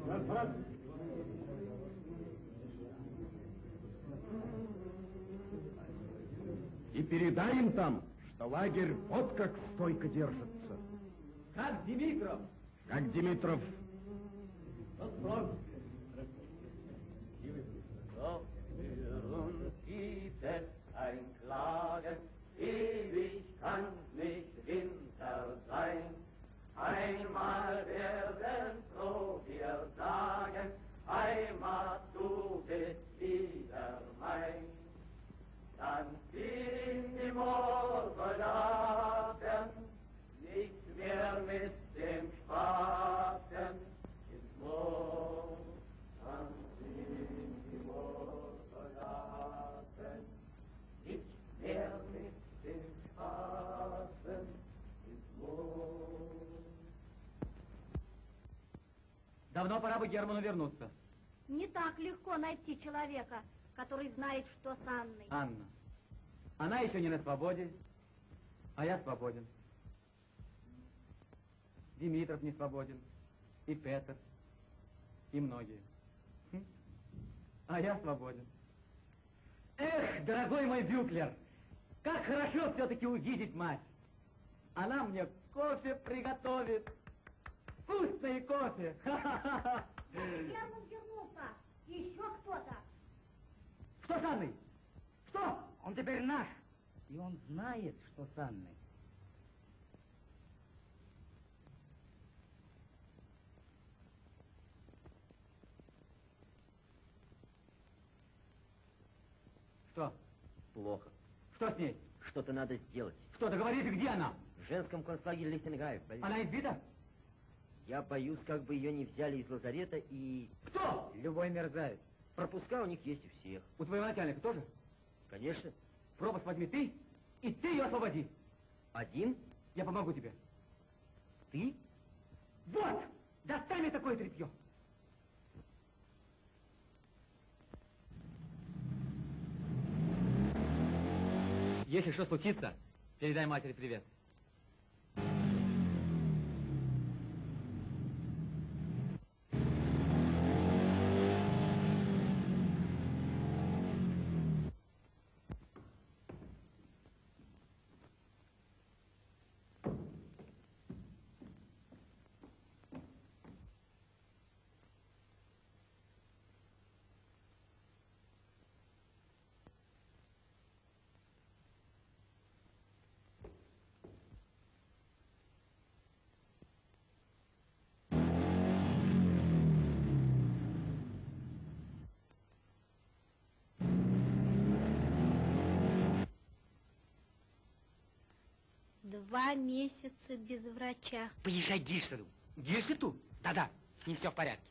И передай им там, что лагерь вот как стойко держится. Как Димитров? Как Димитров. So ewig nicht Winter sein. Einmal werden froh wir sagen, Heimat, du bist wieder mein. Давно пора бы Герману вернуться. Не так легко найти человека, который знает, что с Анной. Анна. Она еще не на свободе, а я свободен. Димитров не свободен, и Петр, и многие. Хм. А я свободен. Эх, дорогой мой Бюклер, как хорошо все-таки увидеть мать. Она мне кофе приготовит. Вкусный кофе. Герман вернулся. Еще кто-то. Что с Анной? Что? Он теперь наш. И он знает, что с Анной. Что? Плохо. Что с ней? Что-то надо сделать. Что, договорите, где она? В женском концлагере Лихтенгайф. Она избита? Я боюсь, как бы ее не взяли из лазарета и... Кто? Любой мерзавец. Пропуска у них есть у всех. У твоего начальника тоже? Конечно. Пропуск возьми ты, и ты ее освободи. Один? Я помогу тебе. Ты? Вот! Достань мне такое тряпье. Если что случится, передай матери привет. Два месяца без врача. Поезжай к Гильштаду. Гильштаду? Да-да, с ним все в порядке.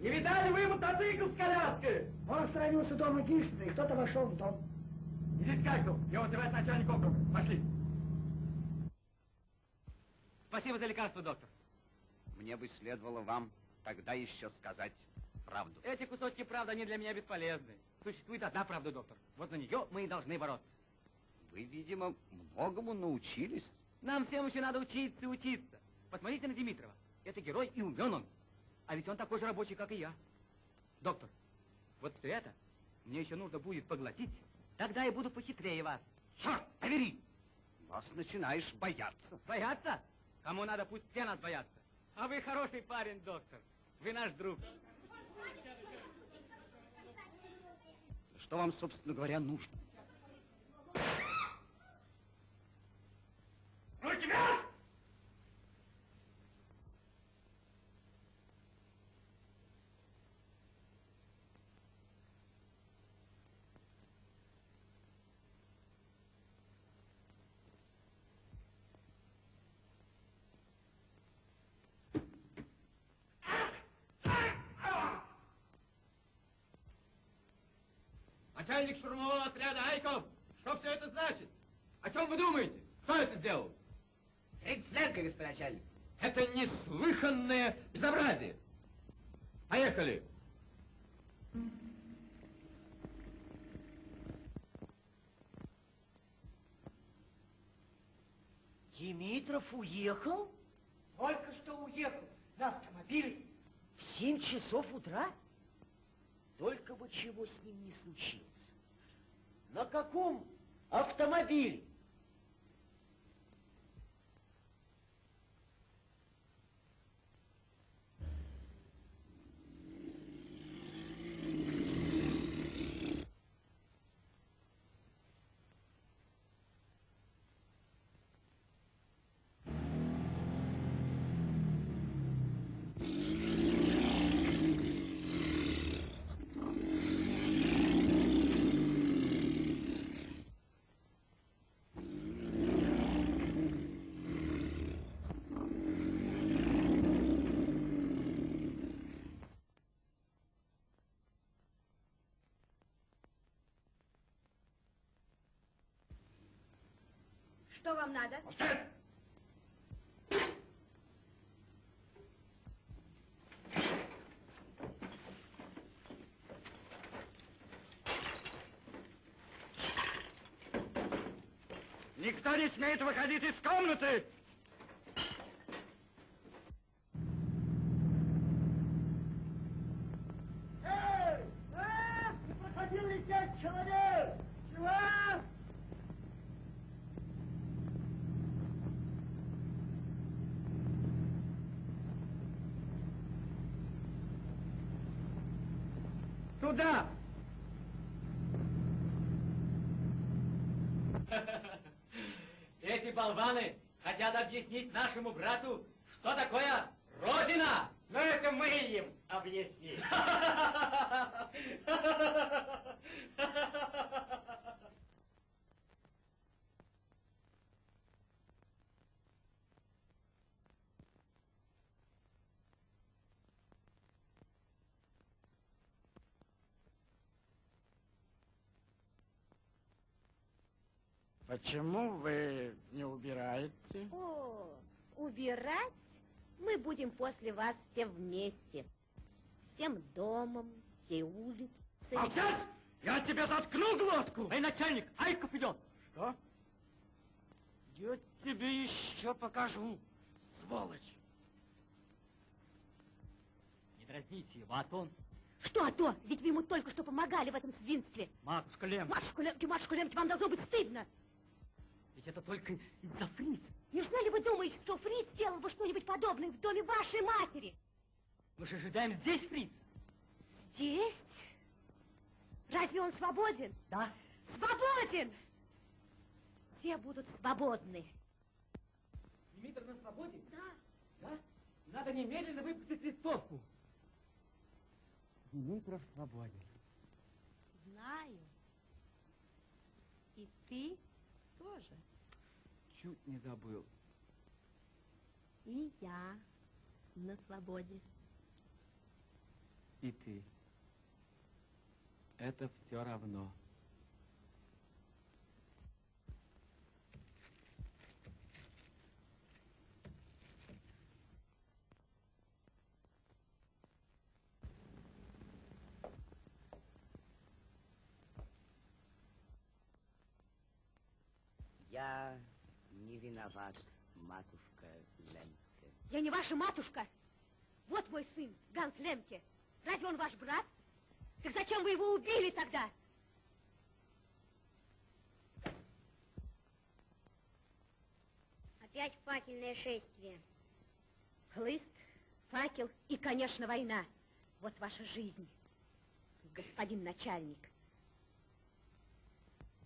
Не видали вы мотоцикл с коляской? Он остановился дома Гильштина, и кто-то вошел в дом. Идите к Альту, я вызываю начальник округа. Пошли. Спасибо за лекарство, доктор. Мне бы следовало вам тогда еще сказать правду. Эти кусочки правды, они для меня бесполезны. Существует одна правда, доктор. Вот за нее мы и должны бороться. Вы, видимо, многому научились. Нам всем еще надо учиться и учиться. Посмотрите на Димитрова. Это герой и умен он. А ведь он такой же рабочий, как и я. Доктор, вот все это мне еще нужно будет поглотить. Тогда я буду похитрее вас. Черт, повери! Вас начинаешь бояться. Бояться? Кому надо, пусть все нас боятся. А вы хороший парень, доктор. Вы наш друг. Что вам, собственно говоря, нужно? Руки вверх! Начальник штурмового отряда Айков, что все это значит? О чем вы думаете? Кто это сделал? Рейхсленка, господин начальник. Это неслыханное безобразие. Поехали. Димитров уехал? Только что уехал. На автомобиле. В семь часов утра? Только бы чего с ним не случилось. На каком автомобиле? Что вам надо? Никто не смеет выходить из комнаты! Эй! А! Не проходил ли пять человек? Чего? Туда! Эти болваны хотят объяснить нашему брату, что такое Родина. Но это мы им объясним. Почему вы не убираете? О, убирать мы будем после вас все вместе. Всем домом, всей улицей. Молчать! Я тебе заткну глотку! Эй, начальник, Айков идет. Что? Я тебе еще покажу, сволочь. Не дразните его, а то он... Что, а то? Ведь вы ему только что помогали в этом свинстве. Матушка Лем, Матушка Лемки, матушка Лемки, вам должно быть стыдно. ведь это только из-за фриц. Неужели вы думаете, что Фриц сделал бы что-нибудь подобное в доме вашей матери? Мы же ожидаем здесь фриц. Здесь? Разве он свободен? Да. Свободен! Все будут свободны. Димитр на свободе? Да. Да? Надо немедленно выпустить листовку. Димитров свободен. Знаю. И ты тоже. Чуть не забыл. И я на свободе. И ты. Это все равно. Я не виноват, матушка Ленке. Я не ваша матушка. Вот мой сын, Ганс Лемке. Разве он ваш брат? Так зачем вы его убили тогда? Опять факельное шествие. Хлыст, факел и, конечно, война. Вот ваша жизнь, господин начальник.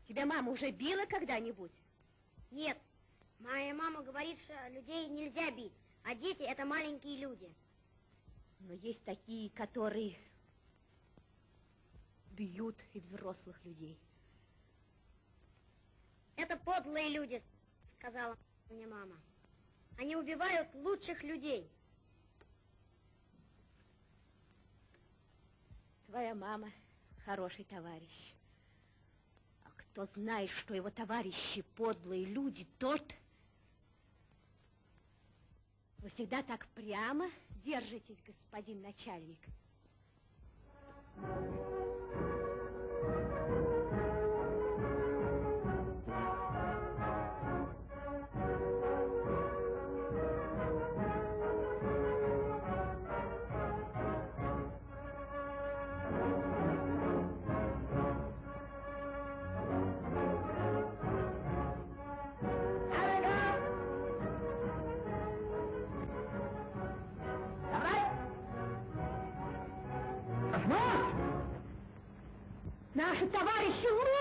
Тебя мама уже била когда-нибудь? Нет, моя мама говорит, что людей нельзя бить, а дети это маленькие люди. Но есть такие, которые бьют и взрослых людей. Это подлые люди, сказала мне мама. Они убивают лучших людей. Твоя мама хороший товарищ. А кто знает, что его товарищи подлые люди, тот... Вы всегда так прямо держитесь, господин начальник. Наши товарищи лучше!